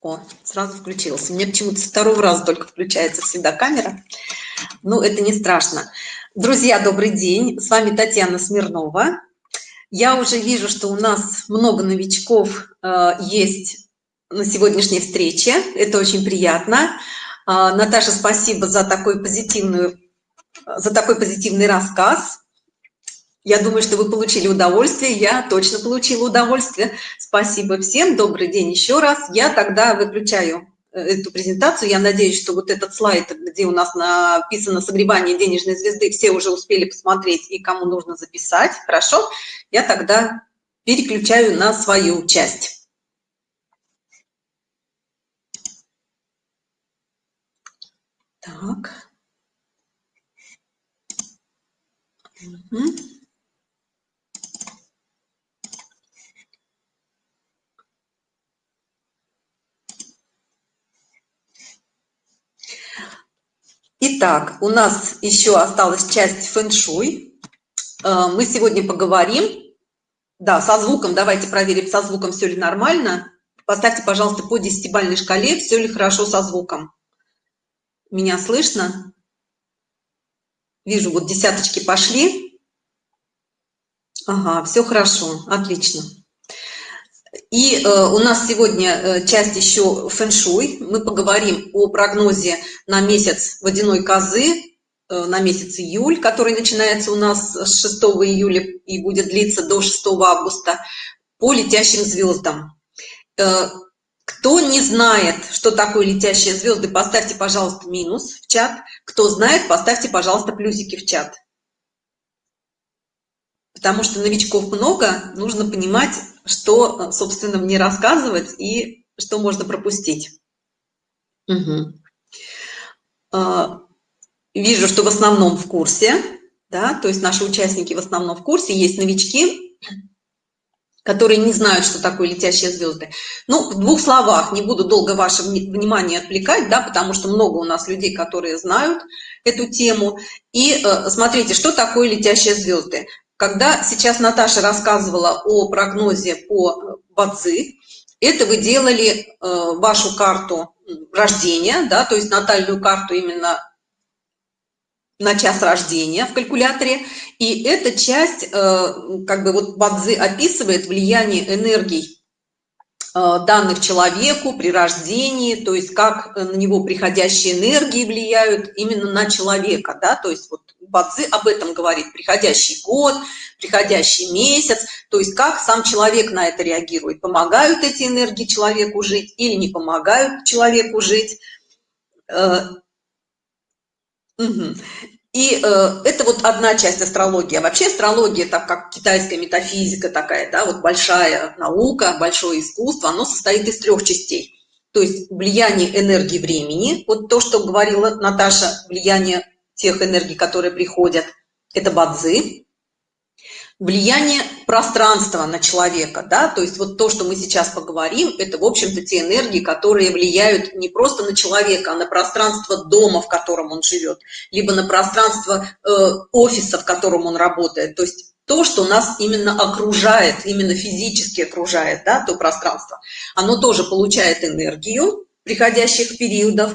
О, сразу включился. Мне почему-то со второго раза только включается всегда камера. Ну, это не страшно. Друзья, добрый день. С вами Татьяна Смирнова. Я уже вижу, что у нас много новичков э, есть на сегодняшней встрече. Это очень приятно. Э, Наташа, спасибо за такой позитивную, за такой позитивный рассказ. Я думаю, что вы получили удовольствие. Я точно получила удовольствие. Спасибо всем. Добрый день еще раз. Я тогда выключаю э, эту презентацию. Я надеюсь, что вот этот слайд, где у нас написано «Согревание денежной звезды», все уже успели посмотреть и кому нужно записать. Хорошо? Я тогда переключаю на свою часть. Так. Угу. Итак, у нас еще осталась часть фэн-шуй. Э, мы сегодня поговорим. Да, со звуком, давайте проверим, со звуком все ли нормально. Поставьте, пожалуйста, по десятибальной шкале, все ли хорошо со звуком. Меня слышно? Вижу, вот десяточки пошли. Ага, все хорошо, отлично. И э, у нас сегодня э, часть еще фэн-шуй. Мы поговорим о прогнозе на месяц водяной козы, э, на месяц июль, который начинается у нас с 6 июля и будет длиться до 6 августа, по летящим звездам. Э, кто не знает, что такое летящие звезды, поставьте, пожалуйста, минус в чат. Кто знает, поставьте, пожалуйста, плюсики в чат. Потому что новичков много, нужно понимать, что, собственно, мне рассказывать и что можно пропустить. Угу. Вижу, что в основном в курсе, да, то есть наши участники в основном в курсе, есть новички, которые не знают, что такое летящие звезды. Ну, в двух словах, не буду долго ваше внимание отвлекать, да, потому что много у нас людей, которые знают эту тему. И э, смотрите, что такое летящие звезды. Когда сейчас Наташа рассказывала о прогнозе по Бадзи, это вы делали э, вашу карту рождения, да, то есть натальную карту именно на час рождения в калькуляторе. И эта часть, э, как бы вот Бадзи описывает влияние энергий данных человеку при рождении, то есть как на него приходящие энергии влияют именно на человека, да, то есть вот Бадзи об этом говорит, приходящий год, приходящий месяц, то есть как сам человек на это реагирует, помогают эти энергии человеку жить или не помогают человеку жить. Угу. И э, это вот одна часть астрологии. А вообще астрология, так как китайская метафизика такая, да, вот большая наука, большое искусство, оно состоит из трех частей. То есть влияние энергии времени, вот то, что говорила Наташа, влияние тех энергий, которые приходят, это бадзи влияние пространства на человека, да, то есть вот то, что мы сейчас поговорим, это, в общем-то, те энергии, которые влияют не просто на человека, а на пространство дома, в котором он живет, либо на пространство э, офиса, в котором он работает, то есть то, что нас именно окружает, именно физически окружает, да, то пространство, оно тоже получает энергию приходящих периодов,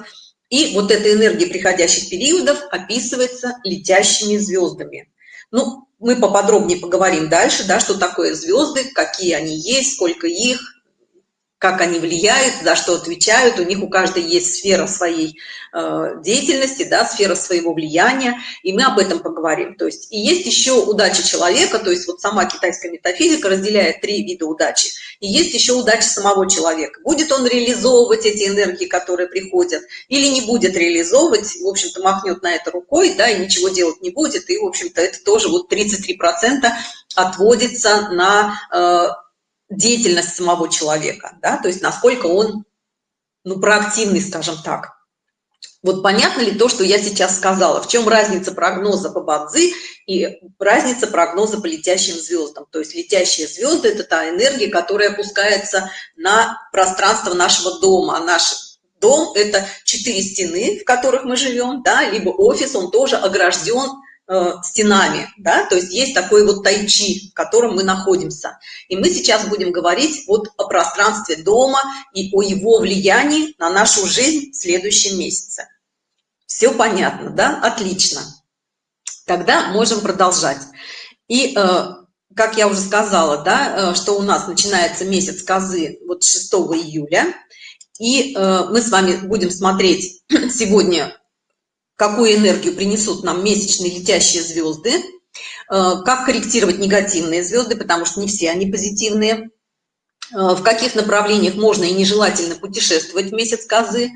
и вот эта энергия приходящих периодов описывается летящими звездами. Ну, мы поподробнее поговорим дальше, да, что такое звезды, какие они есть, сколько их, как они влияют, за что отвечают. У них у каждой есть сфера своей э, деятельности, да, сфера своего влияния, и мы об этом поговорим. То есть и есть еще удача человека, то есть вот сама китайская метафизика разделяет три вида удачи. И есть еще удача самого человека. Будет он реализовывать эти энергии, которые приходят, или не будет реализовывать, в общем-то махнет на это рукой, да, и ничего делать не будет, и, в общем-то, это тоже вот 33% отводится на э, деятельность самого человека, да, то есть насколько он, ну, проактивный, скажем так. Вот понятно ли то, что я сейчас сказала? В чем разница прогноза по Бадзи и разница прогноза по летящим звездам? То есть летящие звезды – это та энергия, которая опускается на пространство нашего дома. Наш дом – это четыре стены, в которых мы живем, да, либо офис, он тоже огражден стенами, да, то есть есть такой вот тайчи, в котором мы находимся. И мы сейчас будем говорить вот о пространстве дома и о его влиянии на нашу жизнь в следующем месяце. Все понятно, да? Отлично. Тогда можем продолжать. И, э, как я уже сказала, да, э, что у нас начинается месяц козы вот 6 июля, и э, мы с вами будем смотреть сегодня, какую энергию принесут нам месячные летящие звезды, э, как корректировать негативные звезды, потому что не все они позитивные, э, в каких направлениях можно и нежелательно путешествовать в месяц козы,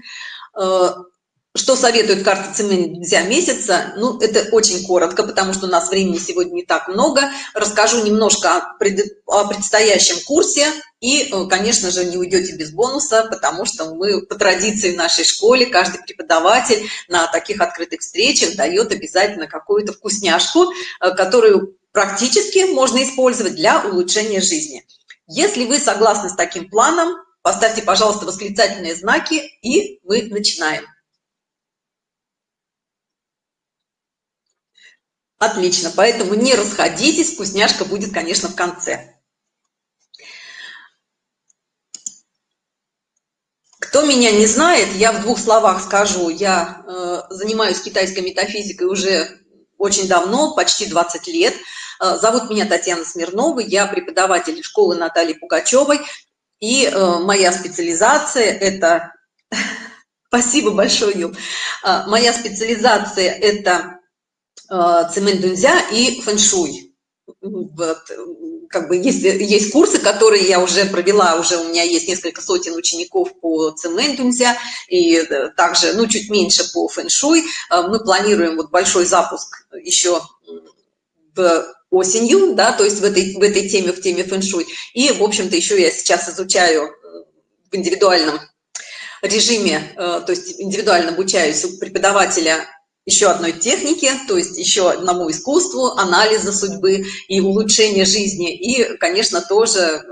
что советует карта цемент нельзя месяца? Ну, это очень коротко, потому что у нас времени сегодня не так много. Расскажу немножко о, пред... о предстоящем курсе. И, э, конечно же, не уйдете без бонуса, потому что мы по традиции в нашей школе, каждый преподаватель на таких открытых встречах дает обязательно какую-то вкусняшку, э, которую практически можно использовать для улучшения жизни. Если вы согласны с таким планом, поставьте, пожалуйста, восклицательные знаки, и мы начинаем. Отлично, поэтому не расходитесь, вкусняшка будет, конечно, в конце. Кто меня не знает, я в двух словах скажу, я э, занимаюсь китайской метафизикой уже очень давно, почти 20 лет. Э, зовут меня Татьяна Смирнова, я преподаватель школы Натальи Пугачевой, и э, моя специализация – это… Спасибо большое. Э, моя специализация – это цемент дунзя и фэншуй. Вот, как бы есть, есть курсы, которые я уже провела, уже у меня есть несколько сотен учеников по цемент дунзя и э, также, ну, чуть меньше по фэншуй. Э, мы планируем вот большой запуск еще осенью, да, то есть в этой, в этой теме, в теме фэншуй. И, в общем-то, еще я сейчас изучаю в индивидуальном режиме, то есть индивидуально обучаюсь у преподавателя еще одной технике, то есть еще одному искусству анализа судьбы и улучшения жизни. И, конечно, тоже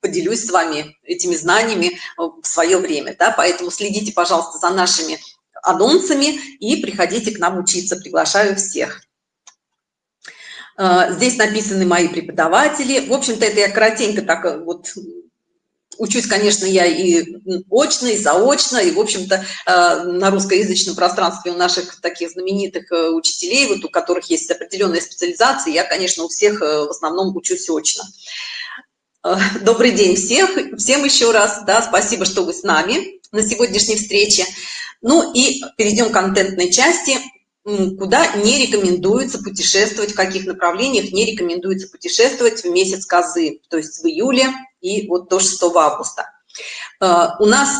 поделюсь с вами этими знаниями в свое время. Да? Поэтому следите, пожалуйста, за нашими анонсами и приходите к нам учиться. Приглашаю всех. А, здесь написаны мои преподаватели. В общем-то, это я коротенько так вот Учусь, конечно, я и очно, и заочно, и, в общем-то, э, на русскоязычном пространстве у наших таких знаменитых э, учителей, вот у которых есть определенная специализация, я, конечно, у всех э, в основном учусь очно. Добрый день всех, всем еще раз, да, спасибо, что вы с нами на сегодняшней встрече. Ну и перейдем к контентной части куда не рекомендуется путешествовать, в каких направлениях не рекомендуется путешествовать в месяц козы, то есть в июле и вот до 6 августа. Э, у нас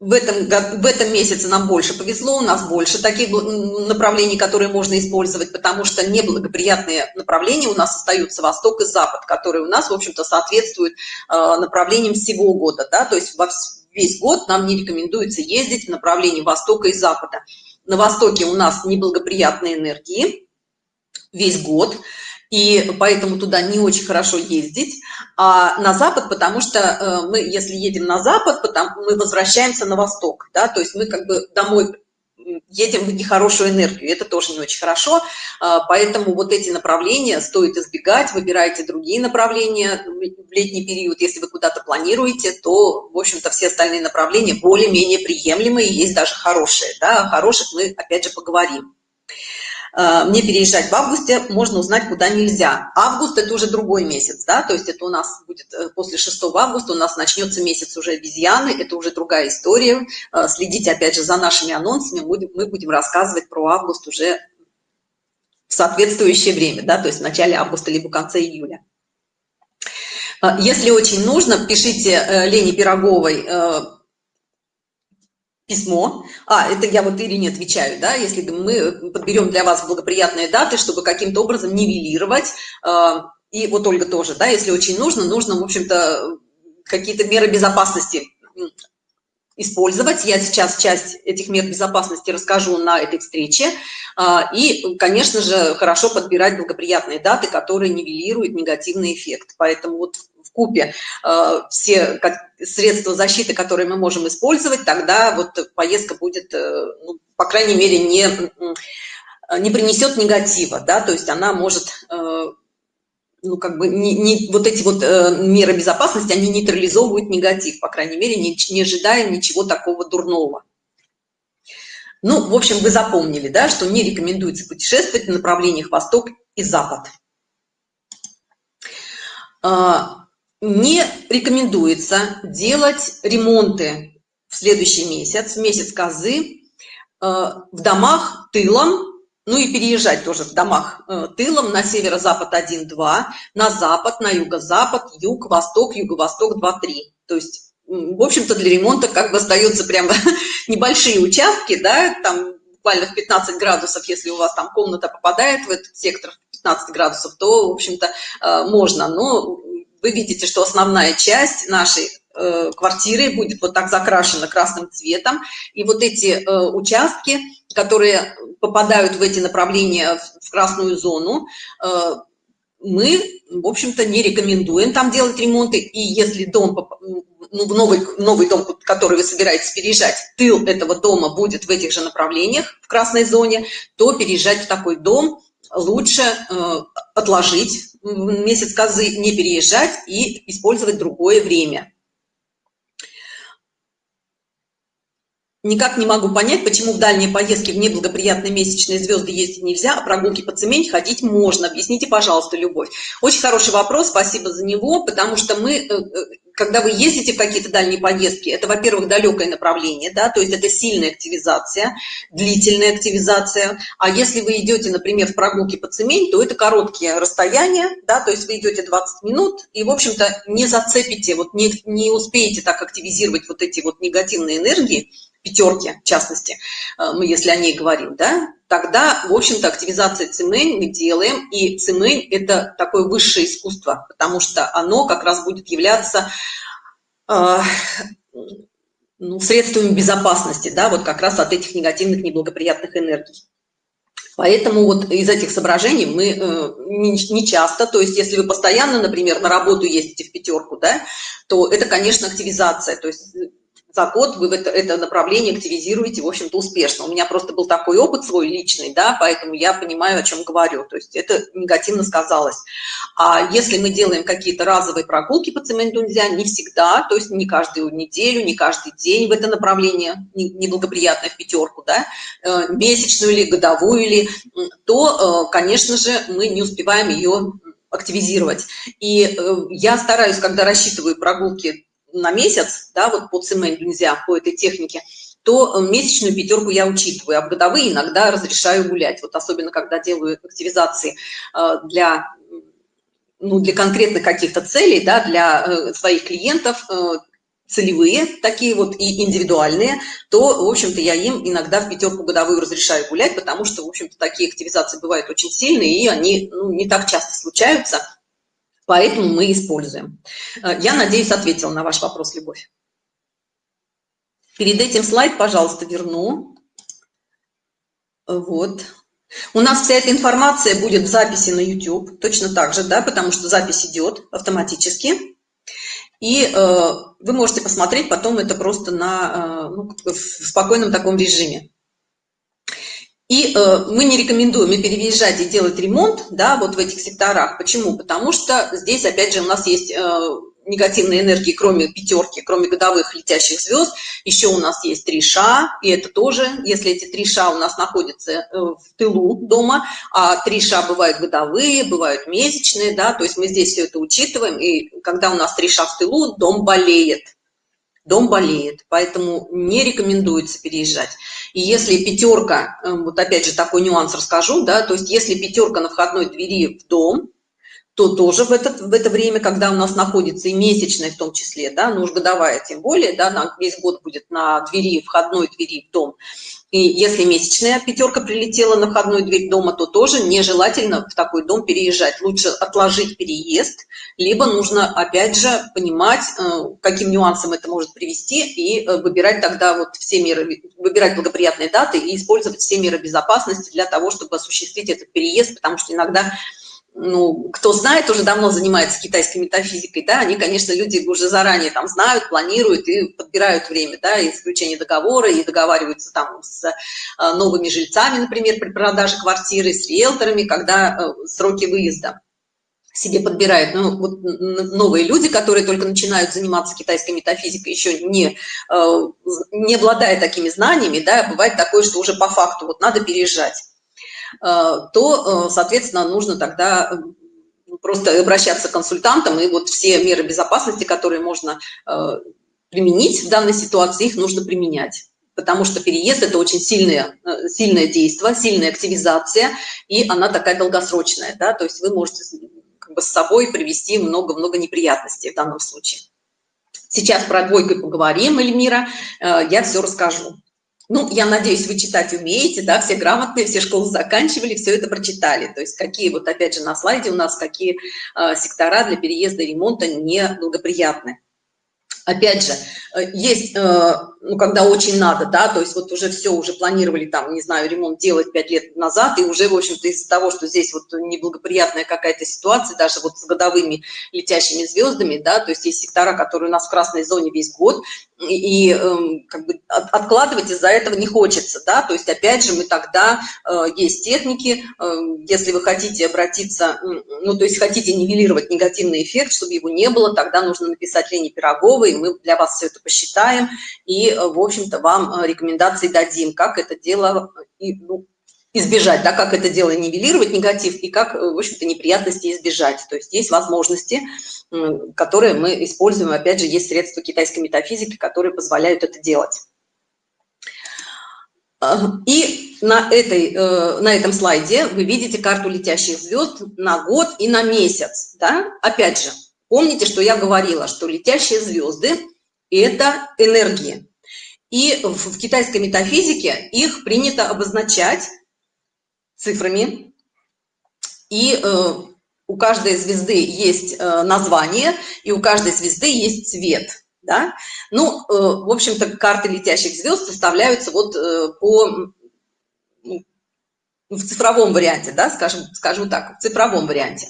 в этом, в этом месяце нам больше повезло, у нас больше таких направлений, которые можно использовать, потому что неблагоприятные направления у нас остаются восток и запад, которые у нас, в общем-то, соответствуют э, направлениям всего года, да, то есть во весь год нам не рекомендуется ездить в направлении востока и запада на востоке у нас неблагоприятные энергии весь год, и поэтому туда не очень хорошо ездить, а на запад, потому что э, мы, если едем на запад, потому мы возвращаемся на восток, да, то есть мы как бы домой едем в нехорошую энергию, это тоже не очень хорошо, а, поэтому вот эти направления стоит избегать, выбирайте другие направления в летний период, если вы куда-то планируете, то, в общем-то, все остальные направления более-менее приемлемые, есть даже хорошие, да, о хороших мы, опять же, поговорим. Э, мне переезжать в августе, можно узнать, куда нельзя. Август – это уже другой месяц, да, то есть это у нас будет э, после 6 августа, у нас начнется месяц уже обезьяны, это уже другая история. Э, следите, опять же, за нашими анонсами, мы будем рассказывать про август уже в соответствующее время, да, то есть в начале августа либо в конце июля. Если очень нужно, пишите Лене Пироговой письмо. А, это я вот Ирине отвечаю, да, если мы подберем для вас благоприятные даты, чтобы каким-то образом нивелировать. А, и вот Ольга тоже, да, если очень нужно, нужно, в общем-то, какие-то меры безопасности использовать. Я сейчас часть этих мер безопасности расскажу на этой встрече. А, и, конечно же, хорошо подбирать благоприятные даты, которые нивелируют негативный эффект. Поэтому вот в купе э, все средства защиты, которые мы можем использовать, тогда вот поездка будет, э, ну, по крайней мере, не не принесет негатива, да, то есть она может, ну, как бы, не, не, вот эти вот меры безопасности, они нейтрализовывают негатив, по крайней мере, не, не ожидаем ничего такого дурного. Ну, в общем, вы запомнили, да, что не рекомендуется путешествовать в направлениях восток и запад. Не рекомендуется делать ремонты в следующий месяц, в месяц козы, а, в домах тылом, ну и переезжать тоже в домах э, тылом на северо-запад 1-2, на запад, на юго-запад, юг, восток, юго-восток 2-3. То есть, в общем-то, для ремонта как бы остаются прямо небольшие участки, да, там буквально в 15 градусов, если у вас там комната попадает в этот сектор 15 градусов, то, в общем-то, э, можно. Но вы видите, что основная часть нашей э, квартиры будет вот так закрашена красным цветом. И вот эти э, участки, которые попадают в эти направления в красную зону, мы, в общем-то, не рекомендуем там делать ремонты. И если дом, ну, в новый, новый дом, который вы собираетесь переезжать, тыл этого дома будет в этих же направлениях, в красной зоне, то переезжать в такой дом лучше э, отложить месяц козы, не переезжать и использовать другое время. Никак не могу понять, почему в дальние поездки в неблагоприятные месячные звезды ездить нельзя, а прогулки по цемень ходить можно. Объясните, пожалуйста, Любовь. Очень хороший вопрос, спасибо за него, потому что мы, э, э, когда вы ездите в какие-то дальние поездки, это, во-первых, далекое направление, да, то есть это сильная активизация, длительная активизация. А если вы идете, например, в прогулки по цемень, то это короткие расстояния, да, то есть вы идете 20 минут и, в общем-то, не зацепите, вот не, не успеете так активизировать вот эти вот негативные энергии, пятерки, в частности, э, мы если о ней говорим, да, тогда, в общем-то, активизация цемень мы делаем, и цемень – это такое высшее искусство, потому что оно как раз будет являться э, ну, средствами безопасности, да, вот как раз от этих негативных, неблагоприятных энергий. Поэтому вот из этих соображений мы э, не, не часто, то есть если вы постоянно, например, на работу ездите в пятерку, да, то это, конечно, активизация, то есть за год вы это, это направление активизируете, в общем-то, успешно. У меня просто был такой опыт свой личный, да, поэтому я понимаю, о чем говорю. То есть это негативно сказалось. А если мы делаем какие-то разовые прогулки по цементу нельзя, не всегда, то есть не каждую неделю, не каждый день в это направление, неблагоприятно в пятерку, да, э, месячную или годовую или, то, э, конечно же, мы не успеваем ее активизировать. И э, я стараюсь, когда рассчитываю прогулки на месяц, да, вот по цементу нельзя, по этой технике, то э, месячную пятерку я учитываю, а в годовые иногда разрешаю гулять. Вот особенно, когда делаю активизации э, для, ну, для конкретных каких-то целей, да, для э, своих клиентов, целевые, такие вот и индивидуальные, то, в общем-то, я им иногда в пятерку годовую разрешаю гулять, потому что, в общем-то, такие активизации бывают очень сильные, и они ну, не так часто случаются, поэтому мы используем. Э, я надеюсь, ответила на ваш вопрос, Любовь. Перед этим слайд, пожалуйста, верну. Вот. У нас вся эта информация будет в записи на YouTube, точно так же, да, потому что запись идет автоматически. И э, вы можете посмотреть потом это просто на, э, ну, в спокойном таком режиме. И э, мы не рекомендуем и переезжать и делать ремонт, да, вот в этих секторах. Почему? Потому что здесь, опять же, у нас есть э, негативные энергии, кроме пятерки, кроме годовых летящих звезд, еще у нас есть три ша, и это тоже, если эти три ша у нас находятся э, в тылу дома, а три ша бывают годовые, бывают месячные, да, то есть мы здесь все это учитываем, и когда у нас три ша в тылу, дом болеет, дом болеет, поэтому не рекомендуется переезжать. И если пятерка, э, вот опять же такой нюанс расскажу, да, то есть если пятерка на входной двери в дом, то тоже в это, в это время, когда у нас находится и месячная в том числе, да, ну уж годовая тем более, да, на весь год будет на двери, входной двери в дом, и если месячная пятерка прилетела на входную дверь дома, то тоже нежелательно в такой дом переезжать. Лучше отложить переезд, либо нужно, опять же, понимать, э, каким нюансом это может привести, и э, выбирать тогда вот все меры, выбирать благоприятные даты и использовать все меры безопасности для того, чтобы осуществить этот переезд, потому что иногда ну, кто знает, уже давно занимается китайской метафизикой, да, они, конечно, люди уже заранее там знают, планируют и подбирают время, да, и заключение договора, и договариваются там с э, новыми жильцами, например, при продаже квартиры, с риэлторами, когда э, сроки выезда себе подбирают. Ну, вот новые люди, которые только начинают заниматься китайской метафизикой, еще не, э, не обладая такими знаниями, да, бывает такое, что уже по факту вот надо переезжать. Э, то, э, соответственно, нужно тогда э, просто обращаться к консультантам, и вот все меры безопасности, которые можно применить в данной ситуации, их нужно применять. Потому что переезд – это очень сильное, сильное действие, сильная активизация, и она такая долгосрочная. Да? То есть вы можете как бы, с собой привести много-много неприятностей в данном случае. Сейчас про двойку поговорим, Эльмира, я все расскажу. Ну, я надеюсь, вы читать умеете, да, все грамотные, все школы заканчивали, все это прочитали. То есть какие, вот опять же на слайде у нас, какие э, сектора для переезда и ремонта неблагоприятны опять же, э, есть, э, ну, когда очень надо, да, то есть вот уже все, уже планировали там, не знаю, ремонт делать пять лет назад, и уже, в общем-то, из-за того, что здесь вот неблагоприятная какая-то ситуация, даже вот с годовыми летящими звездами, да, то есть есть сектора, которые у нас в красной зоне весь год, и, и эм, как бы откладывать из-за этого не хочется, да, то есть опять же мы тогда, э, есть техники, если вы хотите обратиться, ну, то есть хотите нивелировать негативный эффект, чтобы его не было, тогда нужно написать Лене Пироговой, мы для вас все это посчитаем и, э, в общем-то, вам э, рекомендации дадим, как это дело ну, избежать, да, как это дело нивелировать негатив и как, в общем-то, неприятности избежать. То есть есть возможности, которые мы используем, опять же, есть средства китайской метафизики, которые позволяют это делать. И на, этой, э, на этом слайде вы видите карту летящих звезд на год и на месяц. Да? Опять же, Помните, что я говорила, что летящие звезды – это энергии. И в, в китайской метафизике их принято обозначать цифрами. И э, у каждой звезды есть э, название, и у каждой звезды есть цвет. Да? Ну, э, в общем-то, карты летящих звезд составляются вот э, по ну, в цифровом варианте, да, скажем, скажем так, в цифровом варианте.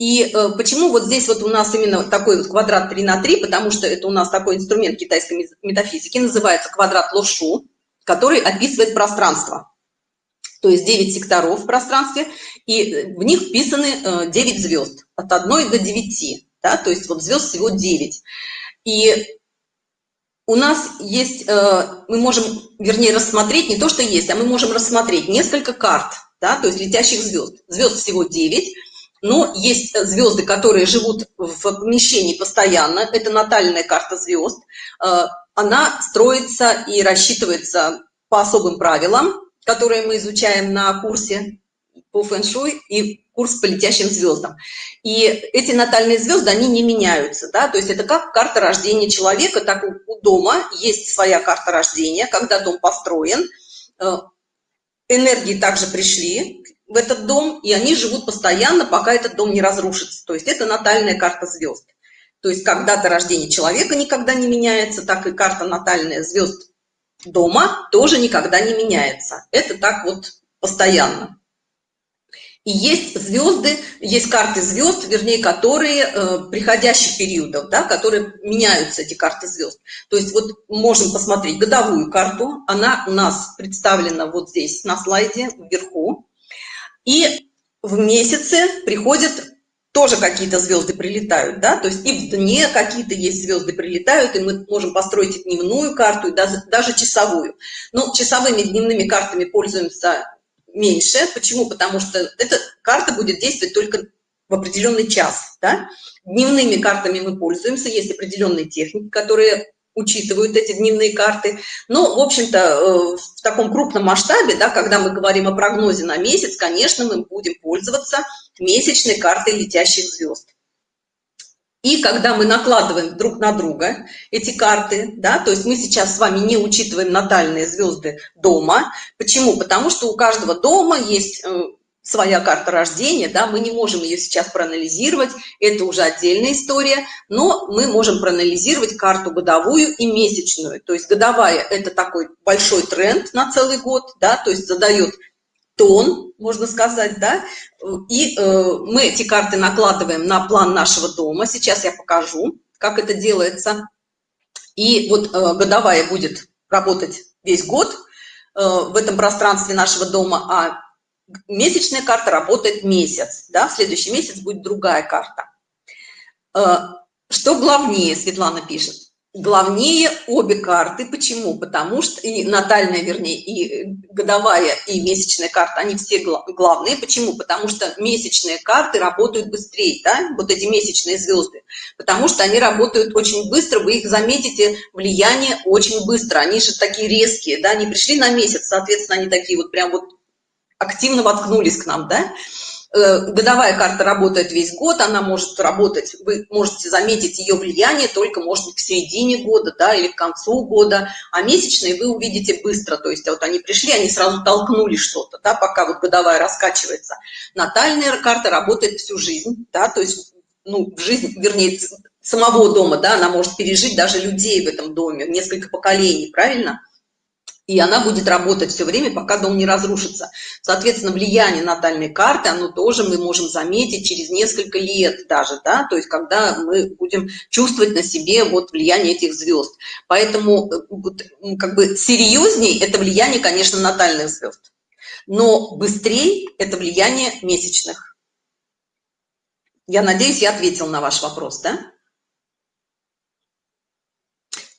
И э, почему вот здесь вот у нас именно такой вот квадрат 3 на 3, потому что это у нас такой инструмент китайской метафизики, называется квадрат лошу, который описывает пространство. То есть 9 секторов в пространстве, и в них вписаны э, 9 звезд, от 1 до 9, да, то есть вот звезд всего 9. И у нас есть, э, мы можем, вернее, рассмотреть не то, что есть, а мы можем рассмотреть несколько карт, да, то есть летящих звезд. Звезд всего 9, но есть звезды, которые живут в помещении постоянно, это натальная карта звезд, э, она строится и рассчитывается по особым правилам, которые мы изучаем на курсе по фэн-шуй и курс по летящим звездам. И эти натальные звезды, они не меняются, да, то есть это как карта рождения человека, так у дома есть своя карта рождения, когда дом построен, э, энергии также пришли в этот дом, и они живут постоянно, пока этот дом не разрушится. То есть это натальная карта звезд. То есть когда дата рождения человека никогда не меняется, так и карта натальная звезд дома тоже никогда не меняется. Это так вот постоянно. И есть звезды, есть карты звезд, вернее, которые э, приходящих периодов, да, которые меняются, эти карты звезд. То есть вот можем посмотреть годовую карту, она у нас представлена вот здесь на слайде вверху. И в месяце приходят тоже какие-то звезды прилетают, да, то есть и в дне какие-то есть звезды прилетают, и мы можем построить и дневную карту, и даже, даже часовую. Но часовыми дневными картами пользуемся меньше. Почему? Потому что эта карта будет действовать только в определенный час, да. Дневными картами мы пользуемся, есть определенные техники, которые учитывают эти дневные карты. Но, в общем-то, э, в таком крупном масштабе, да, когда мы говорим о прогнозе на месяц, конечно, мы будем пользоваться месячной картой летящих звезд. И когда мы накладываем друг на друга эти карты, да, то есть мы сейчас с вами не учитываем натальные звезды дома. Почему? Потому что у каждого дома есть э, своя карта рождения, да, мы не можем ее сейчас проанализировать, это уже отдельная история, но мы можем проанализировать карту годовую и месячную. То есть годовая – это такой большой тренд на целый год, да, то есть задает тон, можно сказать, да, и э, мы эти карты накладываем на план нашего дома. Сейчас я покажу, как это делается. И вот э, годовая будет работать весь год э, в этом пространстве нашего дома, а месячная карта работает месяц, да, в следующий месяц будет другая карта. Э, что главнее, Светлана пишет, главнее обе карты. Почему? Потому что и натальная, вернее, и годовая, и месячная карта, они все главные. Почему? Потому что месячные карты работают быстрее, да, вот эти месячные звезды. Потому что они работают очень быстро, вы их заметите, влияние очень быстро. Они же такие резкие, да, они пришли на месяц, соответственно, они такие вот прям вот активно воткнулись к нам, да. Э, годовая карта работает весь год, она может работать, вы можете заметить ее влияние только, может быть, к середине года, да, или к концу года, а месячные вы увидите быстро, то есть вот они пришли, они сразу толкнули что-то, да, пока вот годовая раскачивается. Натальная карта работает всю жизнь, да, то есть, ну, жизнь, вернее, самого дома, да, она может пережить даже людей в этом доме, несколько поколений, правильно? И она будет работать все время, пока дом не разрушится. Соответственно, влияние натальной карты, оно тоже мы можем заметить через несколько лет даже, да, то есть когда мы будем чувствовать на себе вот влияние этих звезд. Поэтому э, как бы серьезней это влияние, конечно, натальных звезд, но быстрее это влияние месячных. Я надеюсь, я ответил на ваш вопрос, да?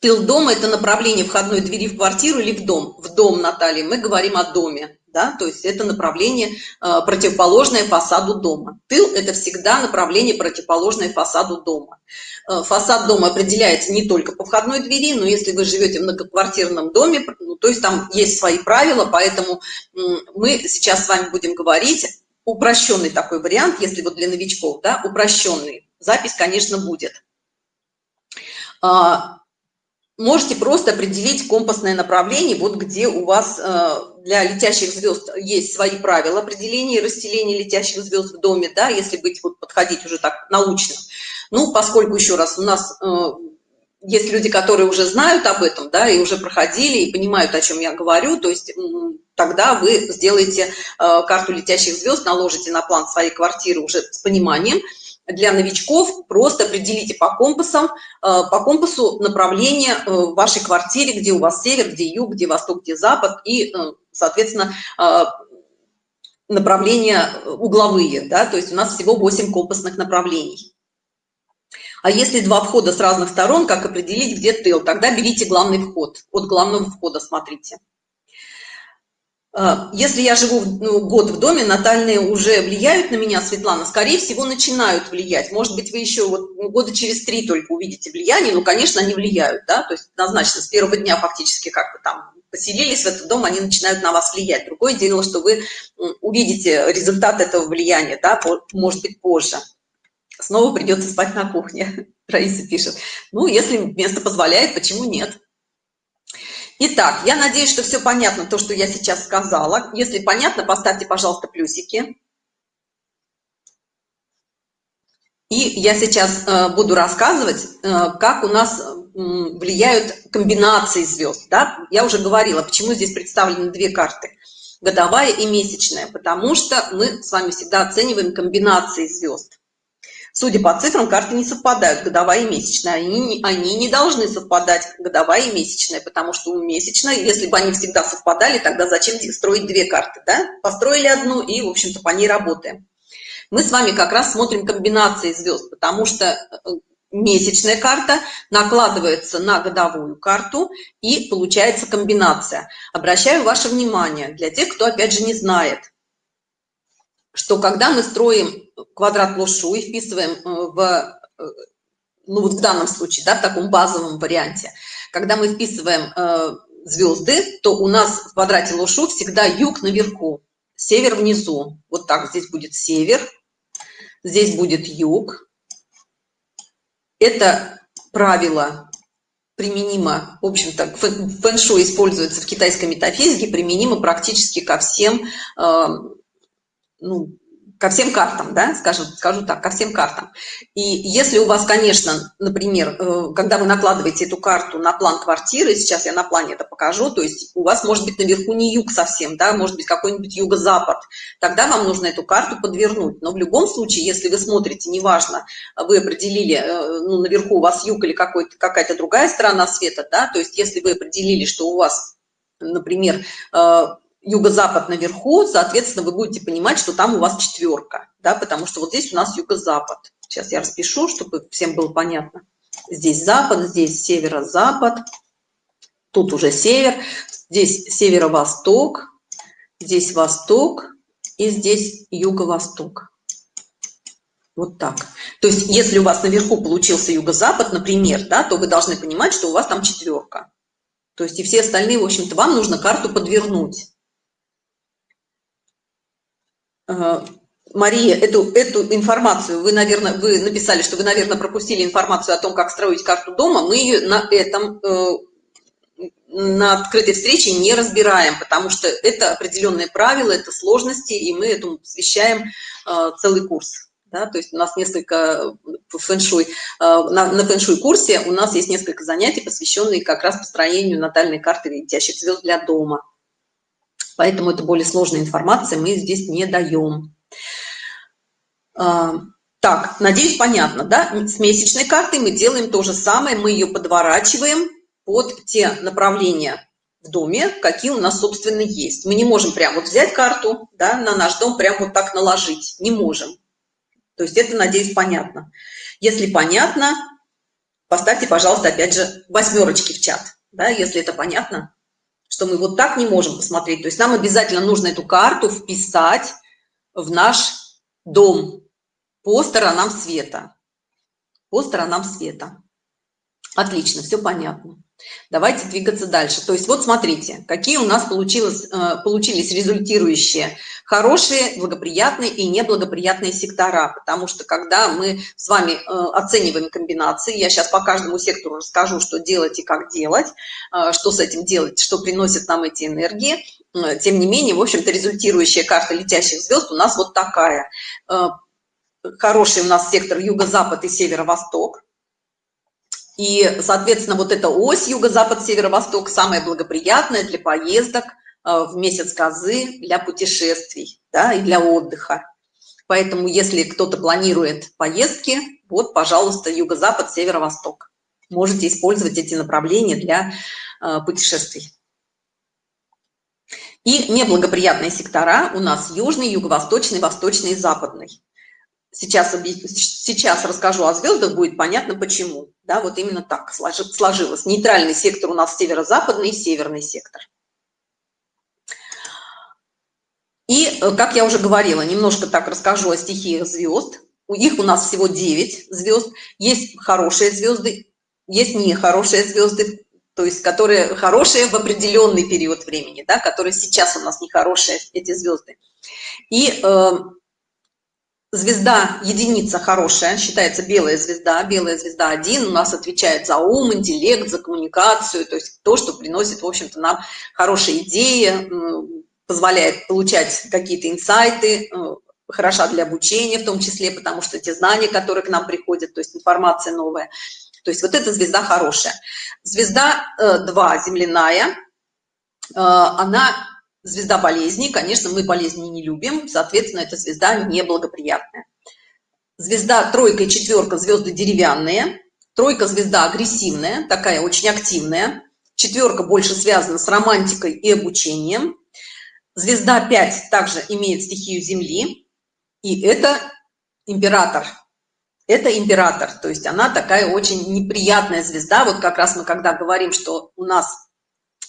Тыл дома – это направление входной двери в квартиру или в дом? В дом, Наталья. Мы говорим о доме. Да? То есть это направление э, противоположное фасаду дома. Тыл – это всегда направление противоположное фасаду дома. Э, фасад дома определяется не только по входной двери, но если вы живете в многоквартирном доме, ну, то есть там есть свои правила, поэтому мы сейчас с вами будем говорить упрощенный такой вариант, если вот для новичков, да, упрощенный. Запись, конечно, будет. А, можете просто определить компасное направление, вот где у вас э, для летящих звезд есть свои правила определения и расселения летящих звезд в доме, да, если быть, вот подходить уже так научно. Ну, поскольку, еще раз, у нас э, есть люди, которые уже знают об этом, да, и уже проходили, и понимают, о чем я говорю, то есть тогда вы сделаете э, карту летящих звезд, наложите на план своей квартиры уже с пониманием, для новичков просто определите по компасам, э, по компасу направление э, в вашей квартире, где у вас север, где юг, где восток, где запад, и, э, соответственно, направления угловые, да, то есть у нас всего 8 компасных направлений. А если два входа с разных сторон, как определить, где тыл? Тогда берите главный вход. От главного входа смотрите. А, если я живу ну, год в доме, натальные уже влияют на меня, Светлана, скорее всего, начинают влиять. Может быть, вы еще вот ну, года через три только увидите влияние, но, конечно, они влияют, да, то есть однозначно с первого дня фактически как бы там поселились в этот дом, они начинают на вас влиять. Другое дело, что вы увидите результат этого влияния, да, может быть, позже. Снова придется спать на кухне, Раиса пишет. Ну, если место позволяет, почему нет? Итак, я надеюсь, что все понятно, то, что я сейчас сказала. Если понятно, поставьте, пожалуйста, плюсики. И я сейчас э, буду рассказывать, э, как у нас влияют комбинации звезд. Да? Я уже говорила, почему здесь представлены две карты. Годовая и месячная. Потому что мы с вами всегда оцениваем комбинации звезд. Судя по цифрам, карты не совпадают, годовая и месячная. Они, они не должны совпадать, годовая и месячная, потому что у месячной, если бы они всегда совпадали, тогда зачем строить две карты, да? Построили одну и, в общем-то, по ней работаем. Мы с вами как раз смотрим комбинации звезд, потому что э, месячная карта накладывается на годовую карту и получается комбинация. Обращаю ваше внимание, для тех, кто опять же не знает, что когда мы строим квадрат лошу и вписываем э, в, э, ну вот в данном случае, да, в таком базовом варианте, когда мы вписываем э, звезды, то у нас в квадрате лошу всегда юг наверху, север внизу. Вот так здесь будет север, здесь будет юг. Это правило применимо, в общем-то, фэн-шуй используется в китайской метафизике, применимо практически ко всем э, ну, ко всем картам, да, скажу, скажу так, ко всем картам. И если у вас, конечно, например, э, когда вы накладываете эту карту на план квартиры, сейчас я на плане это покажу, то есть у вас может быть наверху не юг совсем, да, может быть какой-нибудь юго-запад, тогда вам нужно эту карту подвернуть. Но в любом случае, если вы смотрите, неважно, вы определили, э, ну, наверху у вас юг или какая-то другая сторона света, да, то есть если вы определили, что у вас, например, э, юго-запад наверху, соответственно, вы будете понимать, что там у вас четверка, да, потому что вот здесь у нас юго-запад. Сейчас я распишу, чтобы всем было понятно. Здесь запад, здесь северо-запад, тут уже север, здесь северо-восток, здесь восток и здесь юго-восток. Вот так. То есть, если у вас наверху получился юго-запад, например, да, то вы должны понимать, что у вас там четверка. То есть, и все остальные, в общем-то, вам нужно карту подвернуть. Мария, эту, эту информацию, вы, наверное, вы написали, что вы, наверное, пропустили информацию о том, как строить карту дома. Мы ее на этом, э, на открытой встрече не разбираем, потому что это определенные правила, это сложности, и мы этому посвящаем э, целый курс. Да, то есть у нас несколько фэншуй, э, на, на фэншуй курсе у нас есть несколько занятий, посвященные как раз построению натальной карты летящих звезд для дома поэтому это более сложная информация, мы здесь не даем. А, так, надеюсь, понятно, да? С месячной картой мы делаем то же самое, мы ее подворачиваем под те направления в доме, какие у нас, собственно, есть. Мы не можем прям вот взять карту, да, на наш дом прям вот так наложить, не можем. То есть это, надеюсь, понятно. Если понятно, поставьте, пожалуйста, опять же, восьмерочки в чат, да, если это понятно что мы вот так не можем посмотреть. То есть нам обязательно нужно эту карту вписать в наш дом по сторонам света. По сторонам света. Отлично, все понятно. Давайте двигаться дальше. То есть вот смотрите, какие у нас получилось, э, получились результирующие хорошие, благоприятные и неблагоприятные сектора. Потому что когда мы с вами э, оцениваем комбинации, я сейчас по каждому сектору расскажу, что делать и как делать, э, что с этим делать, что приносит нам эти энергии. Тем не менее, в общем-то, результирующая карта летящих звезд у нас вот такая. Хороший у нас сектор юго-запад и северо-восток и, соответственно, вот эта ось юго-запад, северо-восток самая благоприятная для поездок э, в месяц козы, для путешествий да, и для отдыха. Поэтому, если кто-то планирует поездки, вот, пожалуйста, юго-запад, северо-восток. Можете использовать эти направления для э, путешествий. И неблагоприятные сектора у нас южный, юго-восточный, восточный и западный сейчас, сейчас расскажу о звездах, будет понятно почему. Да, вот именно так сложилось. Нейтральный сектор у нас северо-западный и северный сектор. И, э, как я уже говорила, немножко так расскажу о стихиях звезд. У них у нас всего 9 звезд. Есть хорошие звезды, есть нехорошие звезды, то есть которые хорошие в определенный период времени, да, которые сейчас у нас нехорошие, эти звезды. И э, звезда единица хорошая считается белая звезда белая звезда один у нас отвечает за ум интеллект за коммуникацию то есть то что приносит в общем-то нам хорошие идеи позволяет получать какие-то инсайты э, хороша для обучения в том числе потому что те знания которые к нам приходят то есть информация новая. То есть вот эта звезда хорошая. Звезда 2 э, земляная э, она звезда болезни, конечно, мы болезни не любим, соответственно, эта звезда неблагоприятная. Звезда тройка и четверка звезды деревянные, тройка звезда агрессивная, такая очень активная, четверка больше связана с романтикой и обучением, звезда 5 также имеет стихию Земли, и это император. Это император, то есть она такая очень неприятная звезда. Вот как раз мы когда говорим, что у нас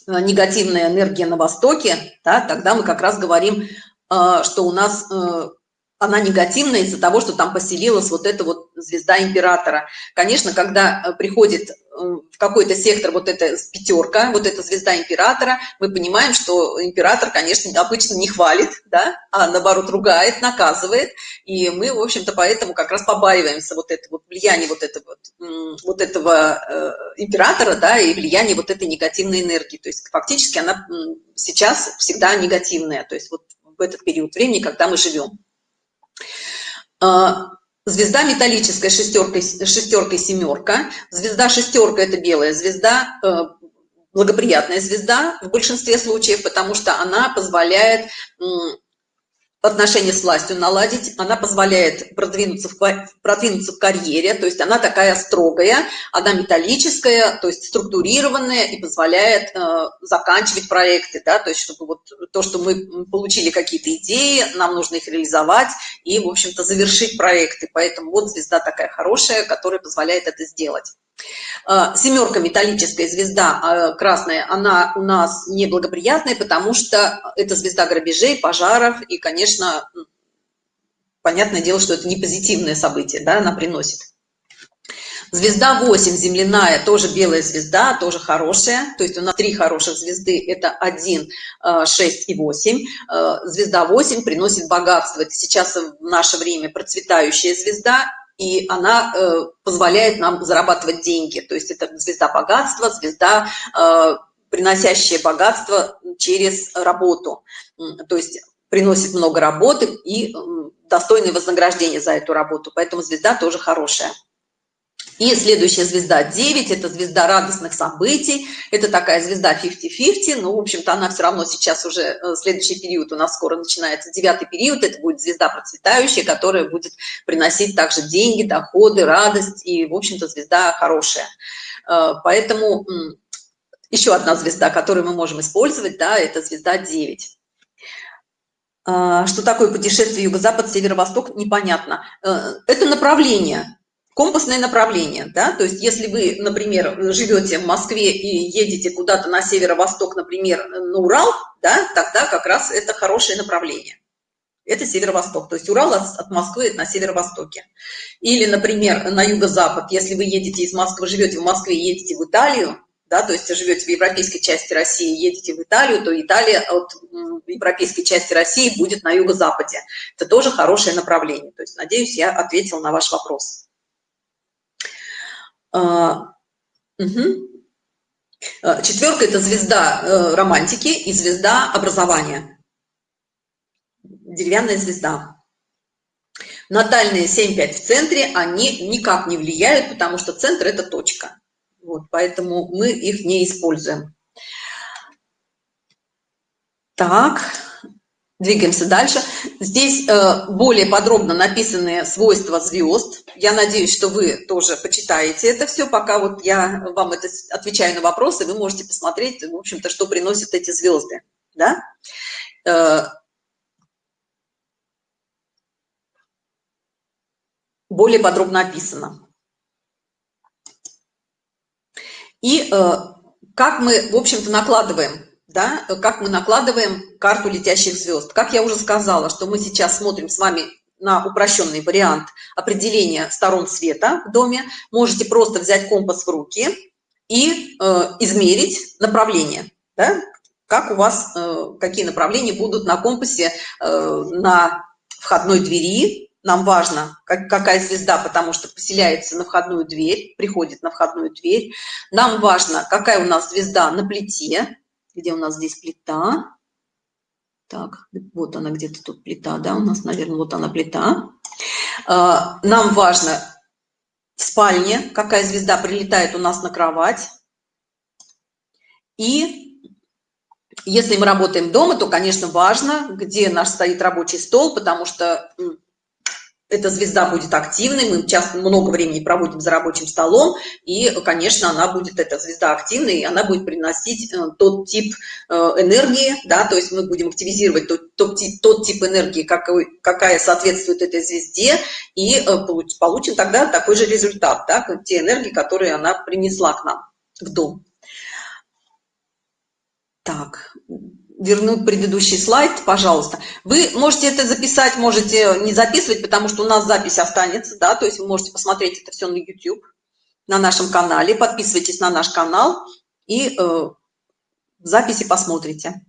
негативная энергия на востоке да, тогда мы как раз говорим э, что у нас э, она негативная из-за того что там поселилась вот эта вот звезда императора. Конечно когда приходит в какой-то сектор вот эта пятерка вот эта звезда императора мы понимаем что император конечно обычно не хвалит да а наоборот ругает наказывает. И мы в общем-то поэтому как раз побаиваемся вот это вот влияние вот этого вот, этого э, императора да и влияние вот этой негативной энергии. То есть фактически она сейчас всегда негативная то есть вот в этот период времени когда мы живем Звезда металлическая шестеркой, шестеркой семерка. Звезда шестерка – это белая звезда, благоприятная звезда в большинстве случаев, потому что она позволяет отношения с властью наладить, она позволяет продвинуться в, продвинуться в карьере, то есть она такая строгая, она металлическая, то есть структурированная и позволяет э, заканчивать проекты, да, то есть чтобы вот то, что мы получили какие-то идеи, нам нужно их реализовать и, в общем-то, завершить проекты, поэтому вот звезда такая хорошая, которая позволяет это сделать. Э, семерка металлическая звезда э, красная она у нас неблагоприятная потому что это звезда грабежей пожаров и конечно понятное дело что это не позитивное событие да она приносит. Звезда 8 земляная тоже белая звезда тоже хорошая. То есть у нас три хороших звезды это 1 6 э, и 8 звезда 8 приносит богатство. Это сейчас в наше время процветающая звезда и она э, позволяет нам зарабатывать деньги. То есть это звезда богатства, звезда, э, приносящая богатство через работу. То есть приносит много работы и достойное вознаграждение за эту работу. Поэтому звезда тоже хорошая. И следующая звезда 9, это звезда радостных событий, это такая звезда 50-50, но, в общем-то, она все равно сейчас уже, э, следующий период у нас скоро начинается, девятый период, это будет звезда процветающая, которая будет приносить также деньги, доходы, радость, и, в общем-то, звезда хорошая. Э, поэтому еще одна звезда, которую мы можем использовать, да, это звезда 9. Э, что такое путешествие юго-запад, северо-восток, непонятно. Это направление, компасное направление да то есть если вы например живете в москве и едете куда-то на северо-восток например на урал да тогда как раз это хорошее направление это северо-восток то есть урал от москвы на северо-востоке или например на юго-запад если вы едете из москвы живете в москве едете в италию да, то есть живете в европейской части России, едете в Италию, то Италия от европейской части России будет на юго-западе. Это тоже хорошее направление. То есть, надеюсь, я ответила на ваш вопрос. А, угу. Четверка – это звезда э, романтики и звезда образования. Деревянная звезда. Натальные 7-5 в центре, они никак не влияют, потому что центр – это точка. Вот, поэтому мы их не используем. Так, Двигаемся дальше. Здесь э, более подробно написаны свойства звезд. Я надеюсь, что вы тоже почитаете это все, пока вот я вам это отвечаю на вопросы, вы можете посмотреть, в общем-то, что приносят эти звезды. Да? Э, более подробно описано. И э, как мы, в общем-то, накладываем да, как мы накладываем карту летящих звезд. Как я уже сказала, что мы сейчас смотрим с вами на упрощенный вариант определения сторон света в доме. Можете просто взять компас в руки и э, измерить направление, да, как у вас, э, какие направления будут на компасе э, на входной двери. Нам важно, как, какая звезда, потому что поселяется на входную дверь, приходит на входную дверь. Нам важно, какая у нас звезда на плите, где у нас здесь плита. Так, вот она где-то тут плита, да, у нас, наверное, вот она плита. А, нам важно в спальне, какая звезда прилетает у нас на кровать. И если мы работаем дома, то, конечно, важно, где наш стоит рабочий стол, потому что эта звезда будет активной, мы часто много времени проводим за рабочим столом, и, конечно, она будет, эта звезда активной, и она будет приносить э, тот тип э, энергии, да, то есть мы будем активизировать тот, тот, тип, тот тип энергии, какой, какая соответствует этой звезде, и э, получим тогда такой же результат, да, те энергии, которые она принесла к нам в дом. Так, вернуть предыдущий слайд, пожалуйста. Вы можете это записать, можете не записывать, потому что у нас запись останется, да, то есть вы можете посмотреть это все на YouTube, на нашем канале. Подписывайтесь на наш канал и э, записи посмотрите.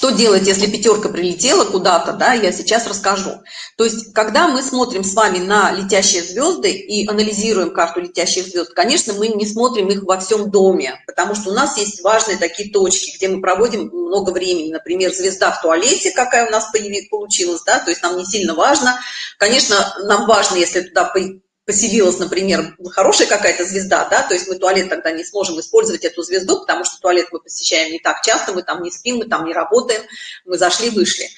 Что делать, если пятерка прилетела куда-то, да, я сейчас расскажу. То есть, когда мы смотрим с вами на летящие звезды и анализируем карту летящих звезд, конечно, мы не смотрим их во всем доме, потому что у нас есть важные такие точки, где мы проводим много времени. Например, звезда в туалете, какая у нас получилась, да, то есть нам не сильно важно. Конечно, нам важно, если туда поселилась, например, хорошая какая-то звезда, да, то есть мы туалет тогда не сможем использовать эту звезду, потому что туалет мы посещаем не так часто, мы там не спим, мы там не работаем, мы зашли, вышли.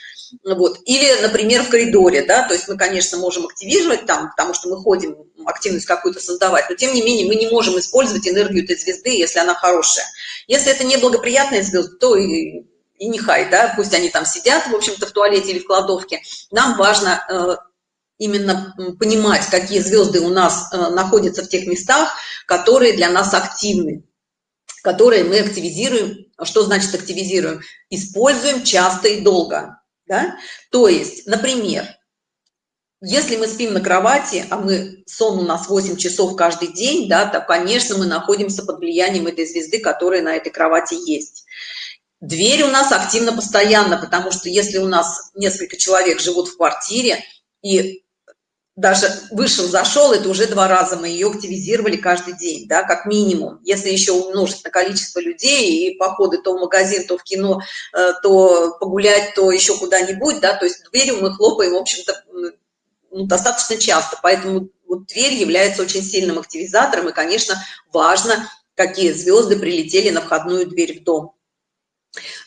Вот. Или, например, в коридоре, да, то есть мы, конечно, можем активировать там, потому что мы ходим, активность какую-то создавать, но тем не менее мы не можем использовать энергию этой звезды, если она хорошая. Если это неблагоприятная звезда, то и, и не хай, да, пусть они там сидят, в общем-то, в туалете или в кладовке. Нам важно э, именно понимать, какие звезды у нас э, находятся в тех местах, которые для нас активны, которые мы активизируем. Что значит активизируем? Используем часто и долго. Да? То есть, например, если мы спим на кровати, а мы сон у нас 8 часов каждый день, да, то, конечно, мы находимся под влиянием этой звезды, которая на этой кровати есть. Дверь у нас активно постоянно, потому что если у нас несколько человек живут в квартире, и даже вышел, зашел, это уже два раза мы ее активизировали каждый день, да, как минимум. Если еще умножить на количество людей и походы то в магазин, то в кино, э, то погулять, то еще куда-нибудь, да, то есть дверью мы хлопаем, в общем-то, ну, достаточно часто. Поэтому вот дверь является очень сильным активизатором, и, конечно, важно, какие звезды прилетели на входную дверь в дом.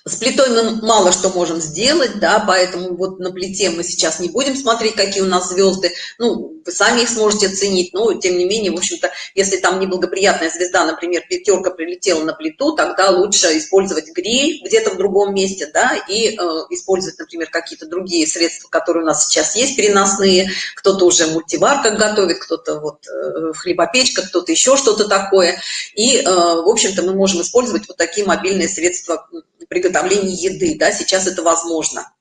С плитой мы мало что можем сделать, да, поэтому вот на плите мы сейчас не будем смотреть, какие у нас звезды, ну, вы сами их сможете оценить, но тем не менее, в общем-то, если там неблагоприятная звезда, например, пятерка прилетела на плиту, тогда лучше использовать гриль где-то в другом месте, да, и э, использовать, например, какие-то другие средства, которые у нас сейчас есть, переносные, кто-то уже в мультиварках готовит, кто-то вот э, в кто-то еще что-то такое, и, э, в общем-то, мы можем использовать вот такие мобильные средства приготовлении еды, да, сейчас это возможно.